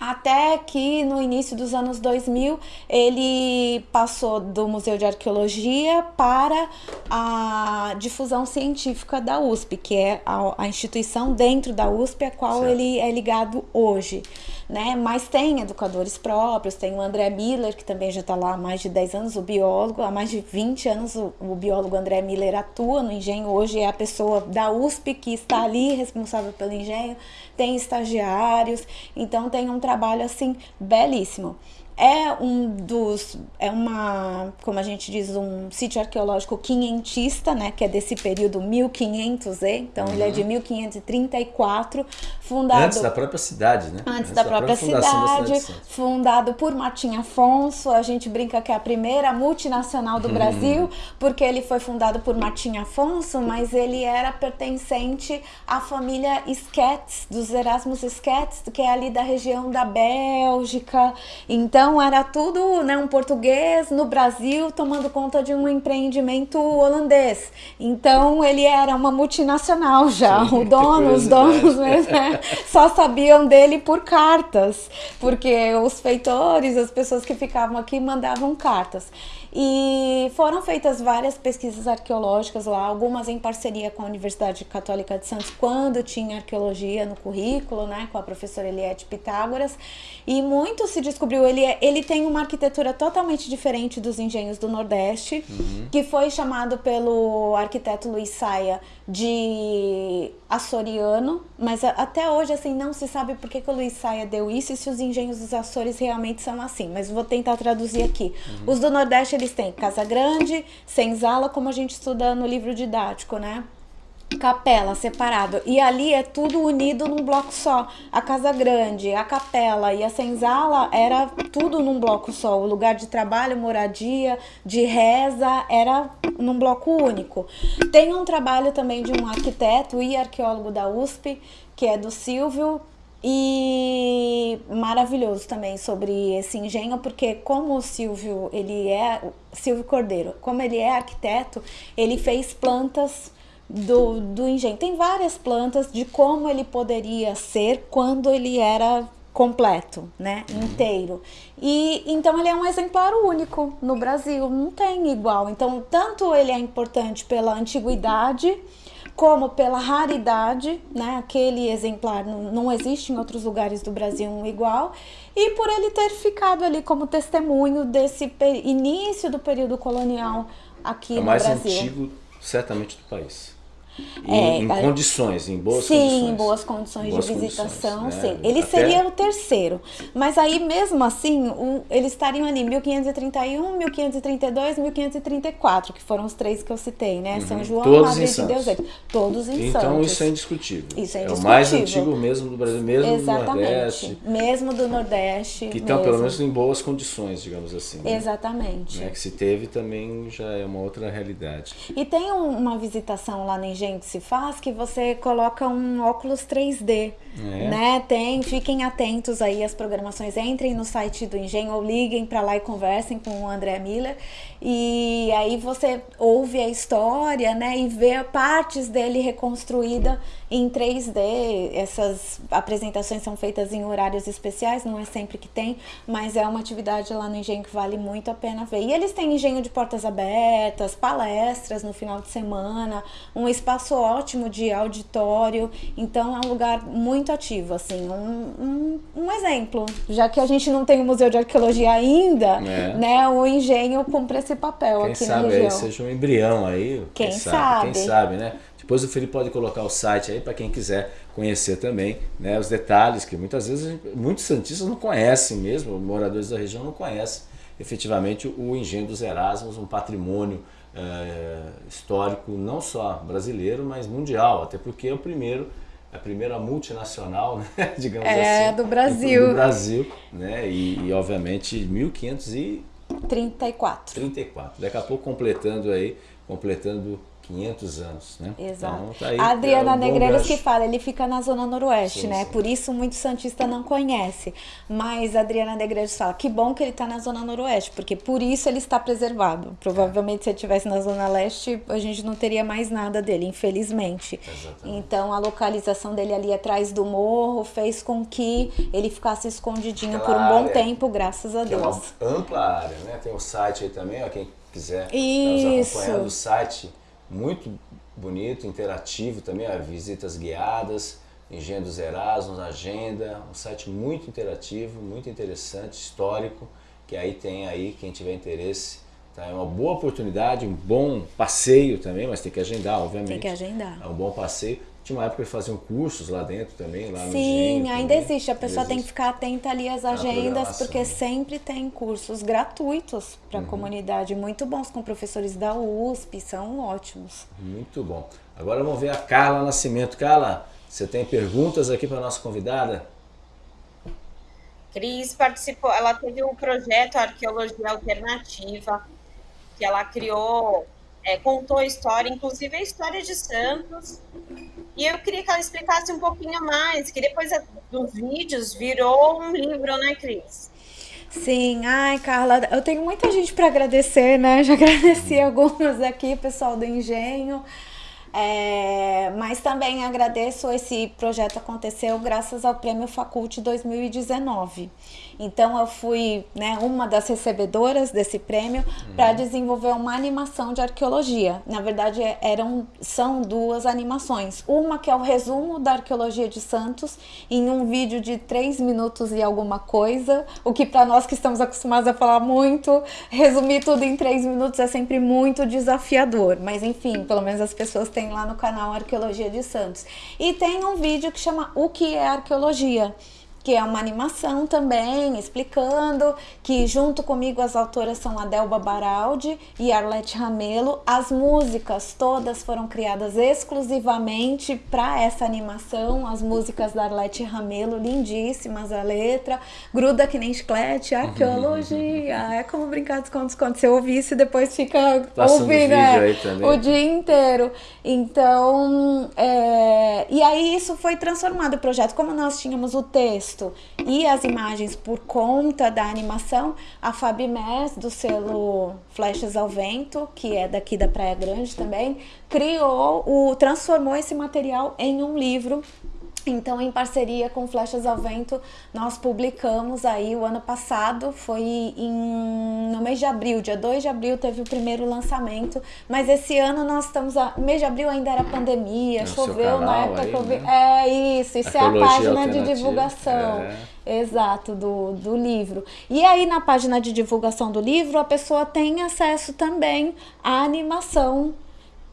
até que no início dos anos 2000 ele passou do Museu de Arqueologia para a difusão científica da USP, que é a, a instituição dentro da USP a qual certo. ele é ligado hoje né? Mas tem educadores próprios, tem o André Miller, que também já está lá há mais de 10 anos, o biólogo, há mais de 20 anos o, o biólogo André Miller atua no engenho, hoje é a pessoa da USP que está ali responsável pelo engenho, tem estagiários, então tem um trabalho assim belíssimo. é um dos é uma, como a gente diz, um sítio arqueológico quinhentista, né, que é desse período 1500, então uhum. ele é de 1534, fundado antes da própria cidade, né? Antes, antes da, da, própria, própria cidade, cidade fundado por Martim Afonso, a gente brinca que é a primeira multinacional do uhum. Brasil, porque ele foi fundado por Martim Afonso, mas ele era pertencente à família Sketz, dos Erasmus Sketz, que é ali da região da Bélgica. Então era tudo, né, um português no Brasil tomando conta de um empreendimento holandês. Então ele era uma multinacional já. Sim, o dono, os donos né, só sabiam dele por cartas, porque os feitores, as pessoas que ficavam aqui mandavam cartas. E foram feitas várias pesquisas arqueológicas lá, algumas em parceria com a Universidade Católica de Santos, quando tinha arqueologia no currículo, né, com a professora Eliette Pitágoras. E muito se descobriu, ele, é, ele tem uma arquitetura totalmente diferente dos engenhos do Nordeste, uhum. que foi chamado pelo arquiteto Luiz Saia de açoriano, mas até hoje assim não se sabe por que, que o Luiz Saia deu isso e se os engenhos dos Açores realmente são assim, mas vou tentar traduzir aqui. Uhum. Os do Nordeste eles têm Casa Grande, Senzala, como a gente estuda no livro didático, né? capela separado e ali é tudo unido num bloco só. A casa grande, a capela e a senzala era tudo num bloco só. O lugar de trabalho, moradia, de reza era num bloco único. Tem um trabalho também de um arquiteto e arqueólogo da USP, que é do Silvio e maravilhoso também sobre esse engenho, porque como o Silvio, ele é Silvio Cordeiro, como ele é arquiteto, ele fez plantas do, do engenho. Tem várias plantas de como ele poderia ser quando ele era completo, né, uhum. inteiro. E então ele é um exemplar único no Brasil, não tem igual. Então, tanto ele é importante pela antiguidade, como pela raridade, né? Aquele exemplar não, existe em outros lugares do Brasil um igual, e por ele ter ficado ali como testemunho desse início do período colonial aqui é no Brasil. É o mais antigo, certamente, do país. É, em, condições, em boas sim, condições. Sim, em boas condições boas de visitação, né? sim. Ele Até... seria o terceiro. Mas aí, mesmo assim, o, eles estariam ali 1531, 1532, 1534, que foram os três que eu citei, né? Uhum. São João, Todos Madre de Deus. Todos em então, Santos. Então isso é indiscutível. Isso é indiscutível. É o mais antigo mesmo do Brasil, mesmo Exatamente. do Nordeste. Mesmo do Nordeste. Que estão, pelo menos, em boas condições, digamos assim. Né? Exatamente. Né? Que se teve também já é uma outra realidade. E tem um, uma visitação lá no Que se faz que você coloca um óculos 3D, é. né? Tem, fiquem atentos aí às programações, entrem no site do Engenho ou liguem para lá e conversem com o André Miller e aí você ouve a história, né, e vê partes dele reconstruída em 3D. Essas apresentações são feitas em horários especiais, não é sempre que tem, mas é uma atividade lá no Engenho que vale muito a pena ver. E eles têm engenho de portas abertas, palestras no final de semana, um espaço ótimo de auditório, então é um lugar muito ativo, assim, um, um, um exemplo. Já que a gente não tem o Museu de Arqueologia ainda, é. né, o engenho cumpre esse papel quem aqui na região. Quem sabe seja um embrião aí, quem, quem sabe, sabe, quem sabe, né? Depois o Felipe pode colocar o site aí para quem quiser conhecer também né, os detalhes, que muitas vezes muitos santistas não conhecem mesmo, moradores da região não conhecem efetivamente o Engenho dos Erasmus, um patrimônio é, histórico não só brasileiro, mas mundial, até porque é o primeiro a primeira multinacional, né, digamos é, assim, do Brasil, do Brasil, né, e, e obviamente 1534. 34. Daqui a pouco completando aí, completando 500 anos, né? Exato. Então, tá aí, a Adriana é um Negreiros que fala, ele fica na zona noroeste, sim, né? Sim. Por isso muito santista não conhece. Mas a Adriana Negreiros fala, que bom que ele está na zona noroeste, porque por isso ele está preservado. Provavelmente se ele estivesse na zona leste, a gente não teria mais nada dele, infelizmente. Exatamente. Então a localização dele ali atrás do morro fez com que ele ficasse escondidinho Aquela por um bom tempo, graças a Deus. É uma ampla área, né? Tem o um site aí também, ó, quem quiser isso. nos acompanhando o site muito bonito, interativo também, ó, visitas guiadas, Engenho dos Erasmus, agenda, um site muito interativo, muito interessante, histórico, que aí tem aí, quem tiver interesse, tá? é uma boa oportunidade, um bom passeio também, mas tem que agendar, obviamente. Tem que agendar. É um bom passeio. Tinha uma época que faziam cursos lá dentro também, lá no Sim, ainda também. existe. A pessoa tem que ficar atenta ali às agendas, porque sempre tem cursos gratuitos para a Uhum. comunidade, muito bons, com professores da USP, são ótimos. Muito bom. Agora vamos ver a Carla Nascimento. Carla, você tem perguntas aqui para a nossa convidada? Cris participou, ela teve um projeto Arqueologia Alternativa, que ela criou, é, contou a história, inclusive a história de Santos. E eu queria que ela explicasse um pouquinho mais, que depois dos vídeos virou um livro, né, Cris? Sim, ai, Carla, eu tenho muita gente para agradecer, né? Já agradeci algumas aqui, pessoal do Engenho. É, mas também agradeço esse projeto aconteceu graças ao Prêmio Faculte 2019. Então eu fui né, uma das recebedoras desse prêmio para desenvolver uma animação de arqueologia. Na verdade eram são duas animações. Uma que é o resumo da arqueologia de Santos em um vídeo de três minutos e alguma coisa, o que para nós que estamos acostumados a falar muito, resumir tudo em três minutos é sempre muito desafiador. Mas enfim, pelo menos as pessoas têm lá no canal Arqueologia de Santos. E tem um vídeo que chama O que é arqueologia? Que é uma animação também, explicando que junto comigo as autoras são a Delba Baraldi e Arlete Ramelo. As músicas todas foram criadas exclusivamente para essa animação, as músicas da Arlete Ramelo, lindíssimas a letra, gruda que nem chiclete, arqueologia, é como brincar de esconde esconde, você ouve isso e depois fica Passando ouvindo é, também. o dia inteiro. Então, é, e aí isso foi transformado o projeto, como nós tínhamos o texto e as imagens por conta da animação, a Fabi Mess, do selo Flechas ao Vento, que é daqui da Praia Grande também, criou, o, transformou esse material em um livro então, em parceria com Flechas ao Vento, nós publicamos aí o ano passado, foi em, no mês de abril, dia 2 de abril teve o primeiro lançamento, mas esse ano nós estamos, a, mês de abril ainda era pandemia, No choveu na época aí, que eu vi. né? É isso, isso é a página de divulgação. é. Exato, do, do livro. E aí, na página de divulgação do livro, a pessoa tem acesso também à animação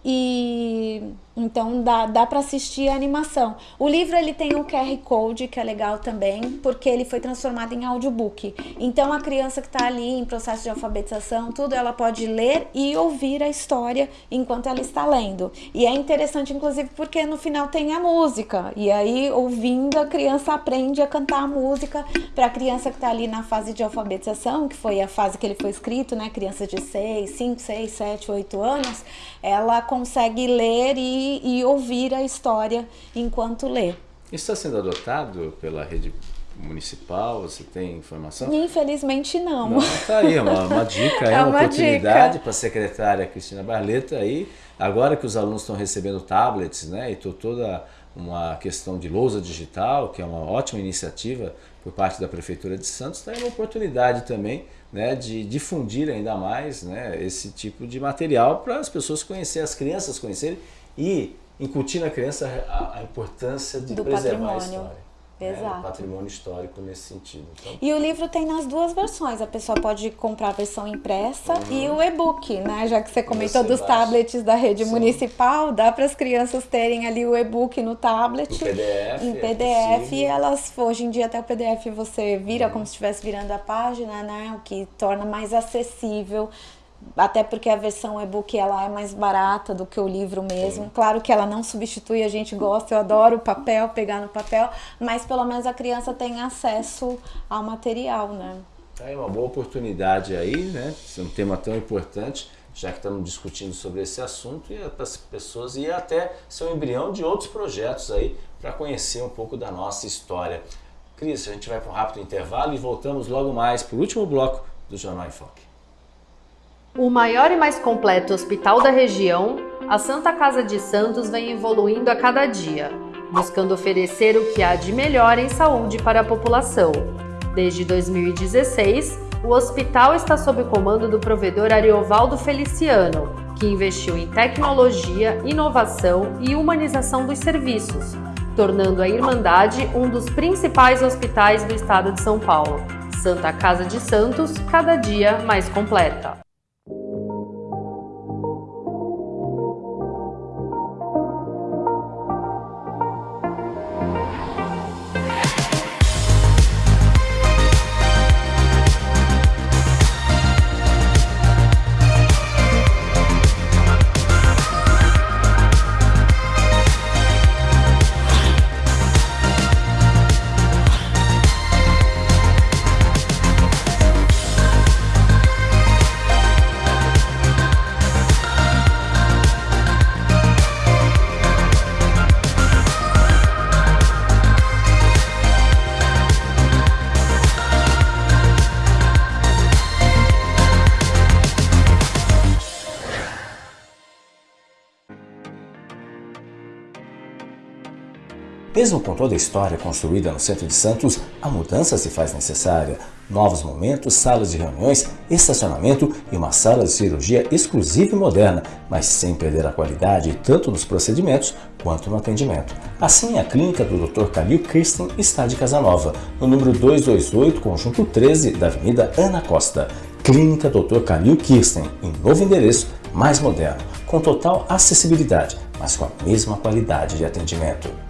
e então dá, dá para assistir a animação. O livro ele tem um QR Code que é legal também, porque ele foi transformado em audiobook. Então a criança que está ali em processo de alfabetização, tudo ela pode ler e ouvir a história enquanto ela está lendo. E é interessante inclusive porque no final tem a música. E aí ouvindo a criança aprende a cantar a música para a criança que está ali na fase de alfabetização, que foi a fase que ele foi escrito, né, criança de 6, 5, 6, 7, 8 anos, ela consegue ler e e, ouvir a história enquanto lê. Isso está sendo adotado pela rede municipal? Você tem informação? Infelizmente não. Não, tá aí, uma, uma dica, é, É uma, uma oportunidade para a secretária Cristina Barleta aí, agora que os alunos estão recebendo tablets, né, e tô toda uma questão de lousa digital, que é uma ótima iniciativa por parte da Prefeitura de Santos, tem uma oportunidade também né, de difundir ainda mais né, esse tipo de material para as pessoas conhecerem, as crianças conhecerem e incutir na criança a, a importância de Do preservar a patrimônio. história. Exato. Né, o patrimônio histórico nesse sentido. Então, E o livro tem nas duas versões. A pessoa pode comprar a versão impressa e o e-book, né? Já que você comentou Você dos baixa. tablets da rede Sim. municipal, dá para as crianças terem ali o e-book no tablet. No PDF, Em é PDF, possível. e elas, hoje em dia até o PDF você vira como se estivesse virando a página, né? O que torna mais acessível. Até porque a versão e-book ela é mais barata do que o livro mesmo. Claro que ela não substitui, a gente gosta, eu adoro o papel, pegar no papel, mas pelo menos a criança tem acesso ao material, né? É uma boa oportunidade aí, né? Esse é um tema tão importante, já que estamos discutindo sobre esse assunto, e para as pessoas e até ser um embrião de outros projetos aí para conhecer um pouco da nossa história. Cris, a gente vai para um rápido intervalo e voltamos logo mais para o último bloco do Jornal em Foque. O maior e mais completo hospital da região, a Santa Casa de Santos vem evoluindo a cada dia, buscando oferecer o que há de melhor em saúde para a população. Desde 2016, o hospital está sob o comando do provedor Ariovaldo Feliciano, que investiu em tecnologia, inovação e humanização dos serviços, tornando a Irmandade um dos principais hospitais do estado de São Paulo. Santa Casa de Santos, cada dia mais completa. Mesmo com toda a história construída no centro de Santos, a mudança se faz necessária. Novos momentos, salas de reuniões, estacionamento e uma sala de cirurgia exclusiva e moderna, mas sem perder a qualidade tanto nos procedimentos quanto no atendimento. Assim, a clínica do Dr. Calil Kirsten está de Casanova, no número 228, conjunto 13 da Avenida Ana Costa. Clínica Dr. Calil Kirsten, em novo endereço, mais moderno, com total acessibilidade, mas com a mesma qualidade de atendimento.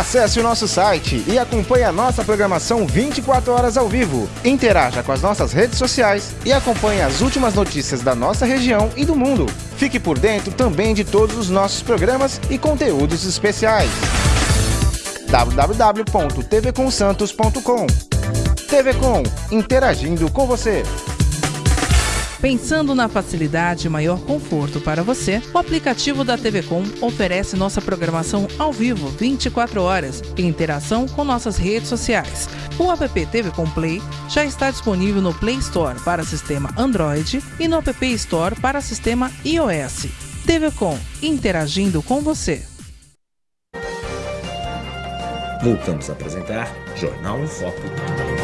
Acesse o nosso site e acompanhe a nossa programação 24 horas ao vivo. Interaja com as nossas redes sociais e acompanhe as últimas notícias da nossa região e do mundo. Fique por dentro também de todos os nossos programas e conteúdos especiais. www.tvcomsantos.com TV Com, interagindo com você. Pensando na facilidade e maior conforto para você, o aplicativo da TV Com oferece nossa programação ao vivo 24 horas em interação com nossas redes sociais. O app TV Com Play já está disponível no Play Store para sistema Android e no App Store para sistema iOS. TV Com, interagindo com você. Voltamos a apresentar Jornal em Foco.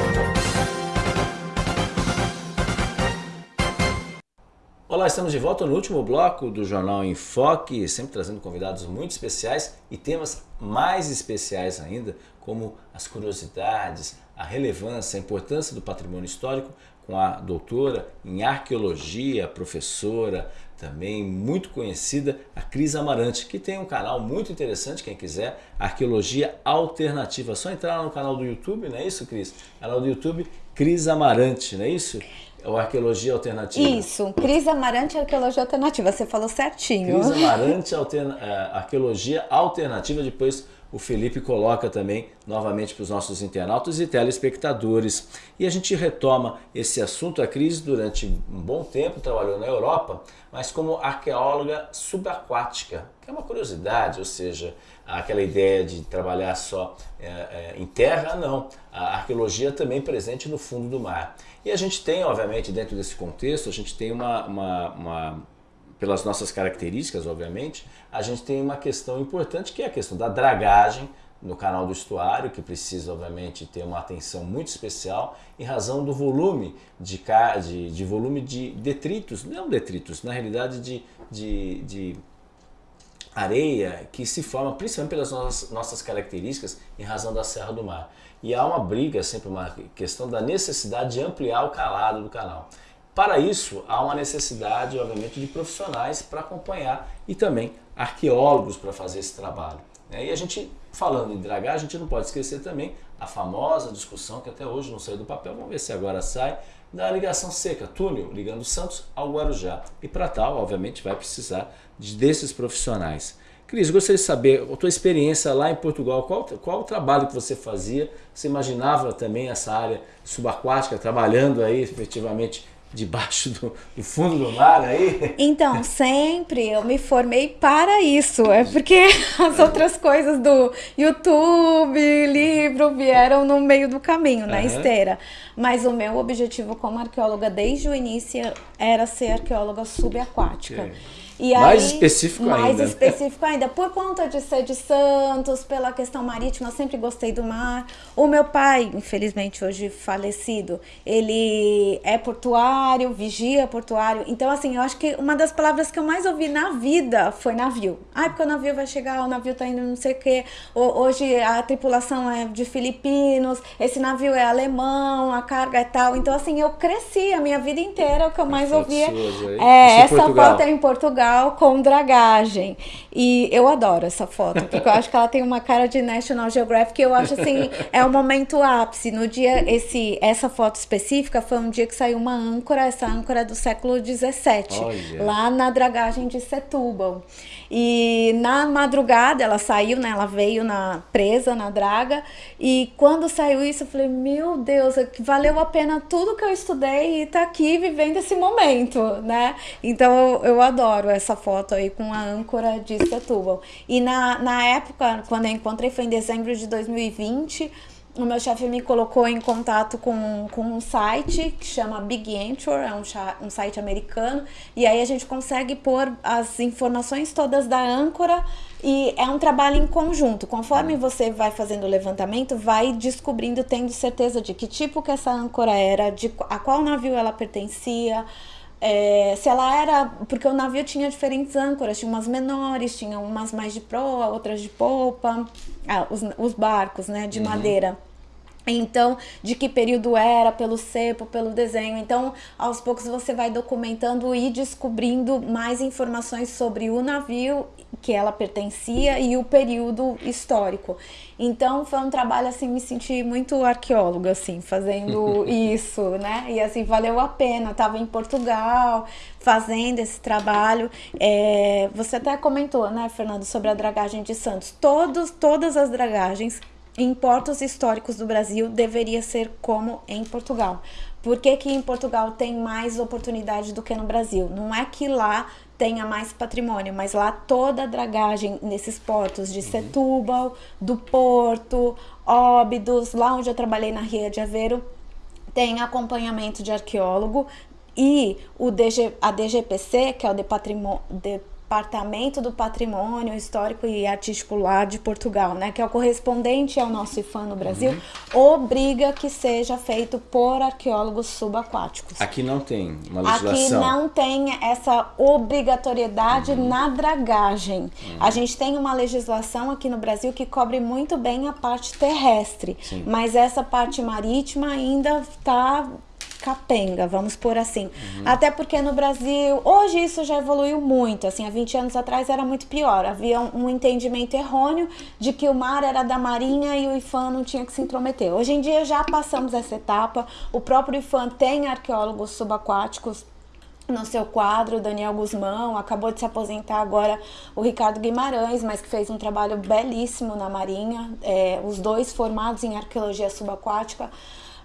Olá, estamos de volta no último bloco do Jornal em Foque, sempre trazendo convidados muito especiais e temas mais especiais ainda, como as curiosidades, a relevância, a importância do patrimônio histórico, com a doutora em arqueologia, professora também muito conhecida, a Cris Amarante, que tem um canal muito interessante, quem quiser, Arqueologia Alternativa. É só entrar no canal do YouTube, não é isso, Cris? Canal do YouTube Cris Amarante, não é isso? Ou Arqueologia Alternativa? Isso, Cris Amarante Arqueologia Alternativa, você falou certinho. Cris Amarante Alterna uh, Arqueologia Alternativa, depois o Felipe coloca também novamente para os nossos internautas e telespectadores. E a gente retoma esse assunto. A Cris, durante um bom tempo, trabalhou na Europa, mas como arqueóloga subaquática, que é uma curiosidade, ou seja, aquela ideia de trabalhar só é, é, em terra, não. A arqueologia também presente no fundo do mar. E a gente tem, obviamente, dentro desse contexto, a gente tem uma, uma, uma, pelas nossas características, obviamente, a gente tem uma questão importante que é a questão da dragagem no canal do estuário, que precisa, obviamente, ter uma atenção muito especial em razão do volume de, de, de volume de detritos, não detritos, na realidade de, de, de areia que se forma principalmente pelas nossas, nossas características em razão da Serra do Mar. E há uma briga, sempre uma questão da necessidade de ampliar o calado do canal. Para isso, há uma necessidade, obviamente, de profissionais para acompanhar e também arqueólogos para fazer esse trabalho. Né? E a gente, falando em dragagem, a gente não pode esquecer também a famosa discussão que até hoje não saiu do papel, vamos ver se agora sai, da ligação seca, túnel ligando Santos ao Guarujá. E para tal, obviamente, vai precisar desses profissionais. Cris, gostaria de saber a tua experiência lá em Portugal, qual, qual o trabalho que você fazia? Você imaginava também essa área subaquática, trabalhando aí efetivamente debaixo do, do, fundo do mar aí? Então, sempre eu me formei para isso. É porque as outras coisas do YouTube, livro, vieram no meio do caminho, na uhum. esteira. Mas o meu objetivo como arqueóloga desde o início era ser arqueóloga subaquática. Okay. E mais aí, específico mais ainda. Mais específico ainda. Por conta de ser de Santos, pela questão marítima, eu sempre gostei do mar. O meu pai, infelizmente hoje falecido, ele é portuário, vigia portuário. Então, assim, eu acho que uma das palavras que eu mais ouvi na vida foi navio. Ah, porque o navio vai chegar, o navio tá indo não sei o quê. Hoje a tripulação é de filipinos, esse navio é alemão, a carga é tal. Então, assim, eu cresci a minha vida inteira, o que eu mais ouvia. É, essa foto é em Portugal com dragagem. E eu adoro essa foto, porque eu acho que ela tem uma cara de National Geographic. Eu acho assim, é o momento ápice. No dia, esse, essa foto específica foi um dia que saiu uma âncora, essa âncora do século XVII, lá na dragagem de Setúbal. E na madrugada ela saiu, né? Ela veio na presa na draga. E quando saiu isso, eu falei: Meu Deus, é valeu a pena tudo que eu estudei e tá aqui vivendo esse momento, né? Então eu, eu adoro essa foto aí com a âncora de Setúbal. E na, na época, quando eu encontrei, foi em dezembro de 2020 o meu chefe me colocou em contato com, com um site que chama Big Anchor, é um, um site americano, e aí a gente consegue pôr as informações todas da âncora e é um trabalho em conjunto. Conforme você vai fazendo o levantamento, vai descobrindo, tendo certeza de que tipo que essa âncora era, de a qual navio ela pertencia, é, se ela era. Porque o navio tinha diferentes âncoras, tinha umas menores, tinha umas mais de proa, outras de polpa, ah, os, os barcos, né, de uhum. madeira. Então, de que período era, pelo cepo, pelo desenho. Então, aos poucos você vai documentando e descobrindo mais informações sobre o navio que ela pertencia e o período histórico. Então, foi um trabalho assim, me senti muito arqueóloga assim, fazendo isso, né? E assim, valeu a pena. Tava em Portugal fazendo esse trabalho. É, você até comentou, né, Fernando, sobre a dragagem de Santos. Todos, todas as dragagens em portos históricos do Brasil deveria ser como em Portugal. Por que, que em Portugal tem mais oportunidade do que no Brasil? Não é que lá tenha mais patrimônio, mas lá toda a dragagem nesses portos de Setúbal, do Porto, Óbidos, lá onde eu trabalhei na Ria de Aveiro, tem acompanhamento de arqueólogo e o DG, a DGPC, que é o de patrimônio Departamento do Patrimônio Histórico e Artístico lá de Portugal, né, que é o correspondente ao nosso IFAM no Brasil, uhum. obriga que seja feito por arqueólogos subaquáticos. Aqui não tem uma legislação. Aqui não tem essa obrigatoriedade uhum. na dragagem. Uhum. A gente tem uma legislação aqui no Brasil que cobre muito bem a parte terrestre, Sim. mas essa parte marítima ainda está capenga, vamos por assim. Uhum. Até porque no Brasil, hoje isso já evoluiu muito, assim, há 20 anos atrás era muito pior. Havia um, um entendimento errôneo de que o mar era da marinha e o IFAM não tinha que se intrometer. Hoje em dia já passamos essa etapa, o próprio IFAM tem arqueólogos subaquáticos no seu quadro, Daniel Guzmão, acabou de se aposentar agora o Ricardo Guimarães, mas que fez um trabalho belíssimo na Marinha, é, os dois formados em arqueologia subaquática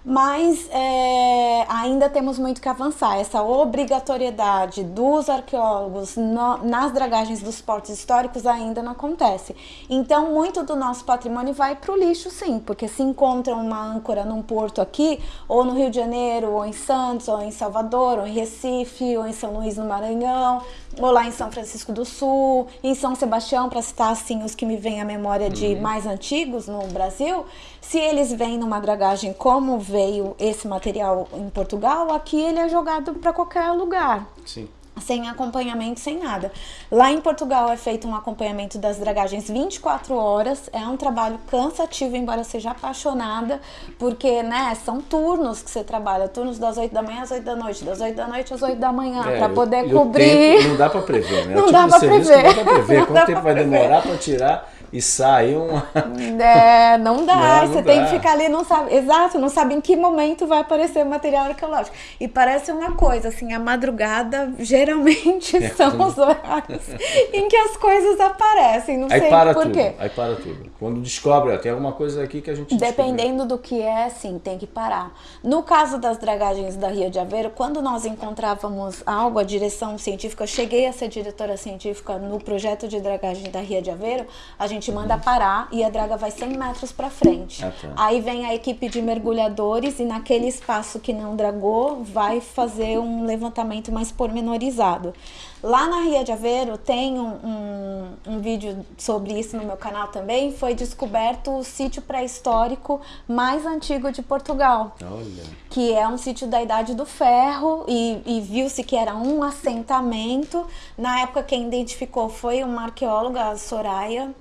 mas é, ainda temos muito que avançar. Essa obrigatoriedade dos arqueólogos no, nas dragagens dos portos históricos ainda não acontece. Então, muito do nosso patrimônio vai para o lixo, sim, porque se encontra uma âncora num porto aqui, ou no Rio de Janeiro, ou em Santos, ou em Salvador, ou em Recife, ou em São Luís, no Maranhão, ou lá em São Francisco do Sul, em São Sebastião, para citar assim os que me vêm à memória de uhum. mais antigos no Brasil, se eles vêm numa dragagem como veio esse material em Portugal, aqui ele é jogado para qualquer lugar. Sim sem acompanhamento, sem nada. Lá em Portugal é feito um acompanhamento das dragagens 24 horas, é um trabalho cansativo, embora seja apaixonada, porque, né, são turnos que você trabalha, turnos das 8 da manhã às 8 da noite, das 8 da noite às 8 da manhã, é, para poder cobrir. Tempo, não dá para prever, né? Não, dá pra prever. não dá para prever. Quanto tempo vai demorar para tirar e sai uma. É, não dá. Não, não você dá. tem que ficar ali, não sabe. Exato, não sabe em que momento vai aparecer o material arqueológico. E parece uma coisa, assim, a madrugada geralmente é, são os horários em que as coisas aparecem. Não aí sei para por tudo, quê. Aí para tudo. Quando descobre, ó, tem alguma coisa aqui que a gente Dependendo do que é, sim, tem que parar. No caso das dragagens da Ria de Aveiro, quando nós encontrávamos algo, a direção científica, eu cheguei a ser diretora científica no projeto de dragagem da Ria de Aveiro, a gente manda parar e a draga vai 100 metros para frente. Ah, tá. Aí vem a equipe de mergulhadores e naquele espaço que não dragou vai fazer um levantamento mais pormenorizado. Lá na Ria de Aveiro tem um, um, um, vídeo sobre isso no meu canal também. Foi descoberto o sítio pré-histórico mais antigo de Portugal. Olha. Que é um sítio da Idade do Ferro e, e viu-se que era um assentamento. Na época quem identificou foi uma arqueóloga, a Soraya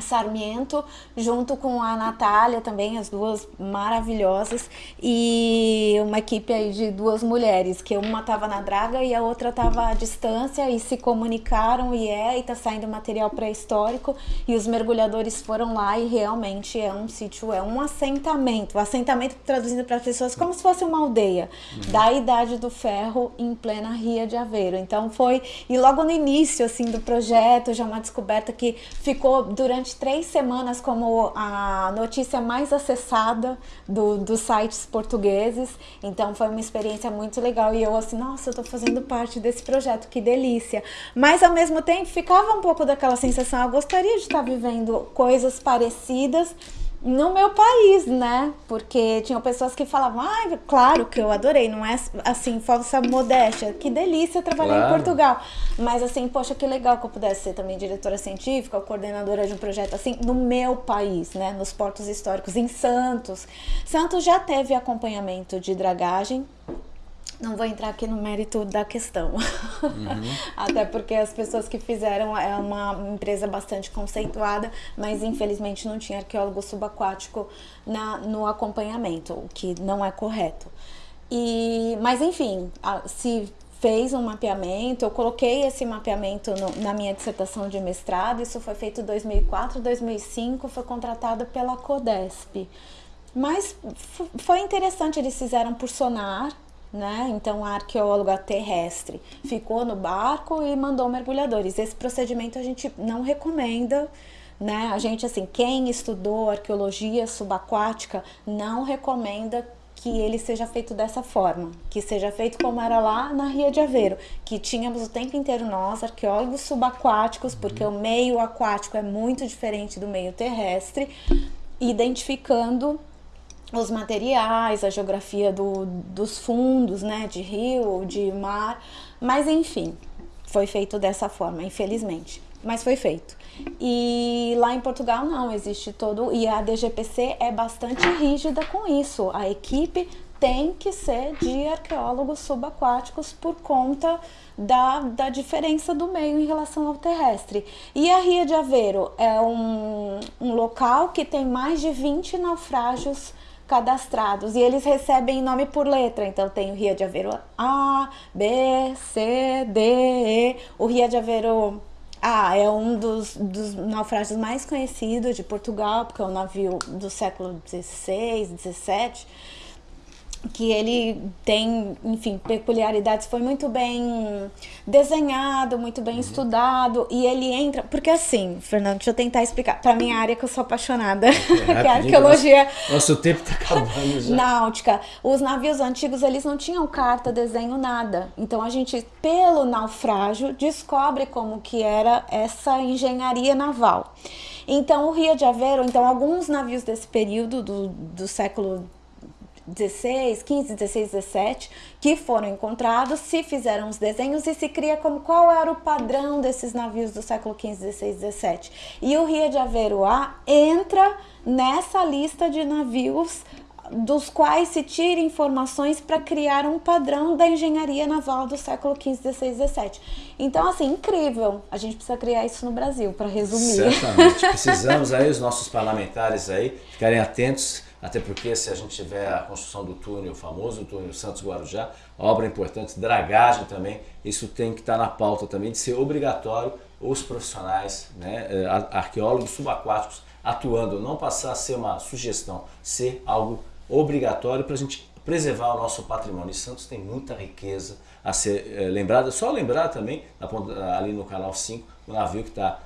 Sarmiento, junto com a Natália também, as duas maravilhosas, e uma equipe aí de duas mulheres, que uma estava na draga e a outra estava à distância e se comunicaram e é, e tá saindo material pré-histórico e os mergulhadores foram lá e realmente é um sítio, é um assentamento, o assentamento traduzindo para as pessoas como se fosse uma aldeia uhum. da Idade do Ferro em plena Ria de Aveiro. Então foi, e logo no início assim do projeto, já uma descoberta que ficou durante durante três semanas como a notícia mais acessada do, dos sites portugueses. Então foi uma experiência muito legal. E eu assim, nossa, eu tô fazendo parte desse projeto, que delícia. Mas ao mesmo tempo ficava um pouco daquela sensação, eu gostaria de estar vivendo coisas parecidas no meu país, né? Porque tinham pessoas que falavam, ah, claro que eu adorei, não é assim, falsa modéstia, que delícia trabalhar claro. em Portugal. Mas assim, poxa, que legal que eu pudesse ser também diretora científica ou coordenadora de um projeto assim, no meu país, né? Nos portos históricos, em Santos. Santos já teve acompanhamento de dragagem, não vou entrar aqui no mérito da questão. Uhum. Até porque as pessoas que fizeram é uma empresa bastante conceituada, mas infelizmente não tinha arqueólogo subaquático na, no acompanhamento, o que não é correto. E, mas enfim, se fez um mapeamento, eu coloquei esse mapeamento no, na minha dissertação de mestrado, isso foi feito em 2004, 2005, foi contratado pela CODESP. Mas foi interessante, eles fizeram por sonar, né? Então a arqueóloga terrestre ficou no barco e mandou mergulhadores. Esse procedimento a gente não recomenda, né? A gente assim, quem estudou arqueologia subaquática não recomenda que ele seja feito dessa forma, que seja feito como era lá na Ria de Aveiro, que tínhamos o tempo inteiro nós, arqueólogos subaquáticos, porque o meio aquático é muito diferente do meio terrestre, identificando os materiais, a geografia do, dos fundos, né, de rio, de mar, mas enfim, foi feito dessa forma, infelizmente, mas foi feito. E lá em Portugal não, existe todo, e a DGPC é bastante rígida com isso, a equipe tem que ser de arqueólogos subaquáticos por conta da, da diferença do meio em relação ao terrestre. E a Ria de Aveiro é um, um local que tem mais de 20 naufrágios cadastrados e eles recebem nome por letra. Então tem o Ria de Aveiro A, B, C, D, E. O Ria de Aveiro A é um dos, dos naufrágios mais conhecidos de Portugal, porque é um navio do século XVI, XVII que ele tem, enfim, peculiaridades, foi muito bem desenhado, muito bem uhum. estudado, e ele entra, porque assim, Fernando, deixa eu tentar explicar, para minha área que eu sou apaixonada, é, que é a arqueologia... Nosso, nosso tempo tá acabando já. Náutica. Os navios antigos, eles não tinham carta, desenho, nada. Então a gente, pelo naufrágio, descobre como que era essa engenharia naval. Então o Rio de Aveiro, então alguns navios desse período do, do século 16, 15, 16, 17, que foram encontrados, se fizeram os desenhos e se cria como qual era o padrão desses navios do século 15, 16, 17. E o Rio de Aveiro A entra nessa lista de navios dos quais se tira informações para criar um padrão da engenharia naval do século 15, 16, 17. Então, assim, incrível. A gente precisa criar isso no Brasil, para resumir. Certamente. Precisamos aí, os nossos parlamentares aí, ficarem atentos até porque se a gente tiver a construção do túnel, o famoso túnel Santos-Guarujá, obra importante, dragagem também, isso tem que estar na pauta também de ser obrigatório os profissionais, né, eh, arqueólogos subaquáticos atuando, não passar a ser uma sugestão, ser algo obrigatório para a gente preservar o nosso patrimônio. E Santos tem muita riqueza a ser é, lembrada, só lembrar também, ali no canal 5, o navio que está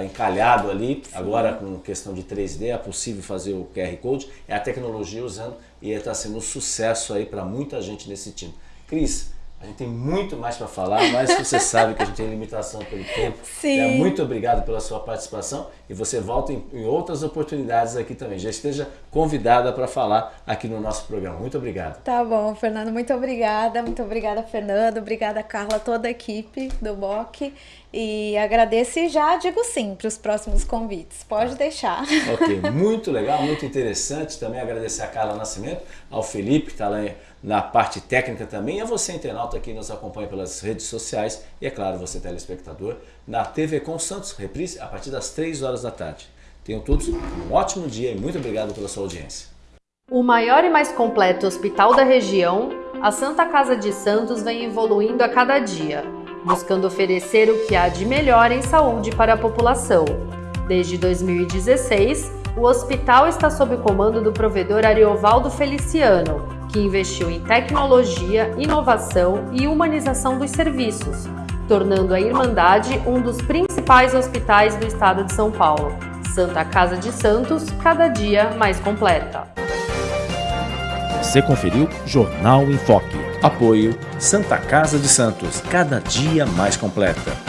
encalhado ali, Sim. agora com questão de 3D, é possível fazer o QR Code, é a tecnologia usando e está sendo um sucesso aí para muita gente nesse time. Cris, a gente tem muito mais para falar, mas você sabe que a gente tem limitação pelo tempo. Sim. É, muito obrigado pela sua participação e você volta em, em outras oportunidades aqui também. Já esteja convidada para falar aqui no nosso programa. Muito obrigado. Tá bom, Fernando. Muito obrigada. Muito obrigada, Fernando. Obrigada, Carla, toda a equipe do BOC. E agradeço e já digo sim para os próximos convites. Pode deixar. Ok, muito legal, muito interessante. Também agradecer a Carla Nascimento, ao Felipe, que está lá na parte técnica também, e a você, internauta, que nos acompanha pelas redes sociais, e é claro, você, telespectador, na TV com Santos, reprise a partir das 3 horas da tarde. Tenham todos um ótimo dia e muito obrigado pela sua audiência. O maior e mais completo hospital da região, a Santa Casa de Santos vem evoluindo a cada dia, buscando oferecer o que há de melhor em saúde para a população. Desde 2016, o hospital está sob o comando do provedor Ariovaldo Feliciano, que investiu em tecnologia, inovação e humanização dos serviços, tornando a Irmandade um dos principais hospitais do estado de São Paulo. Santa Casa de Santos, cada dia mais completa. Você conferiu Jornal em Foque. Apoio Santa Casa de Santos, cada dia mais completa.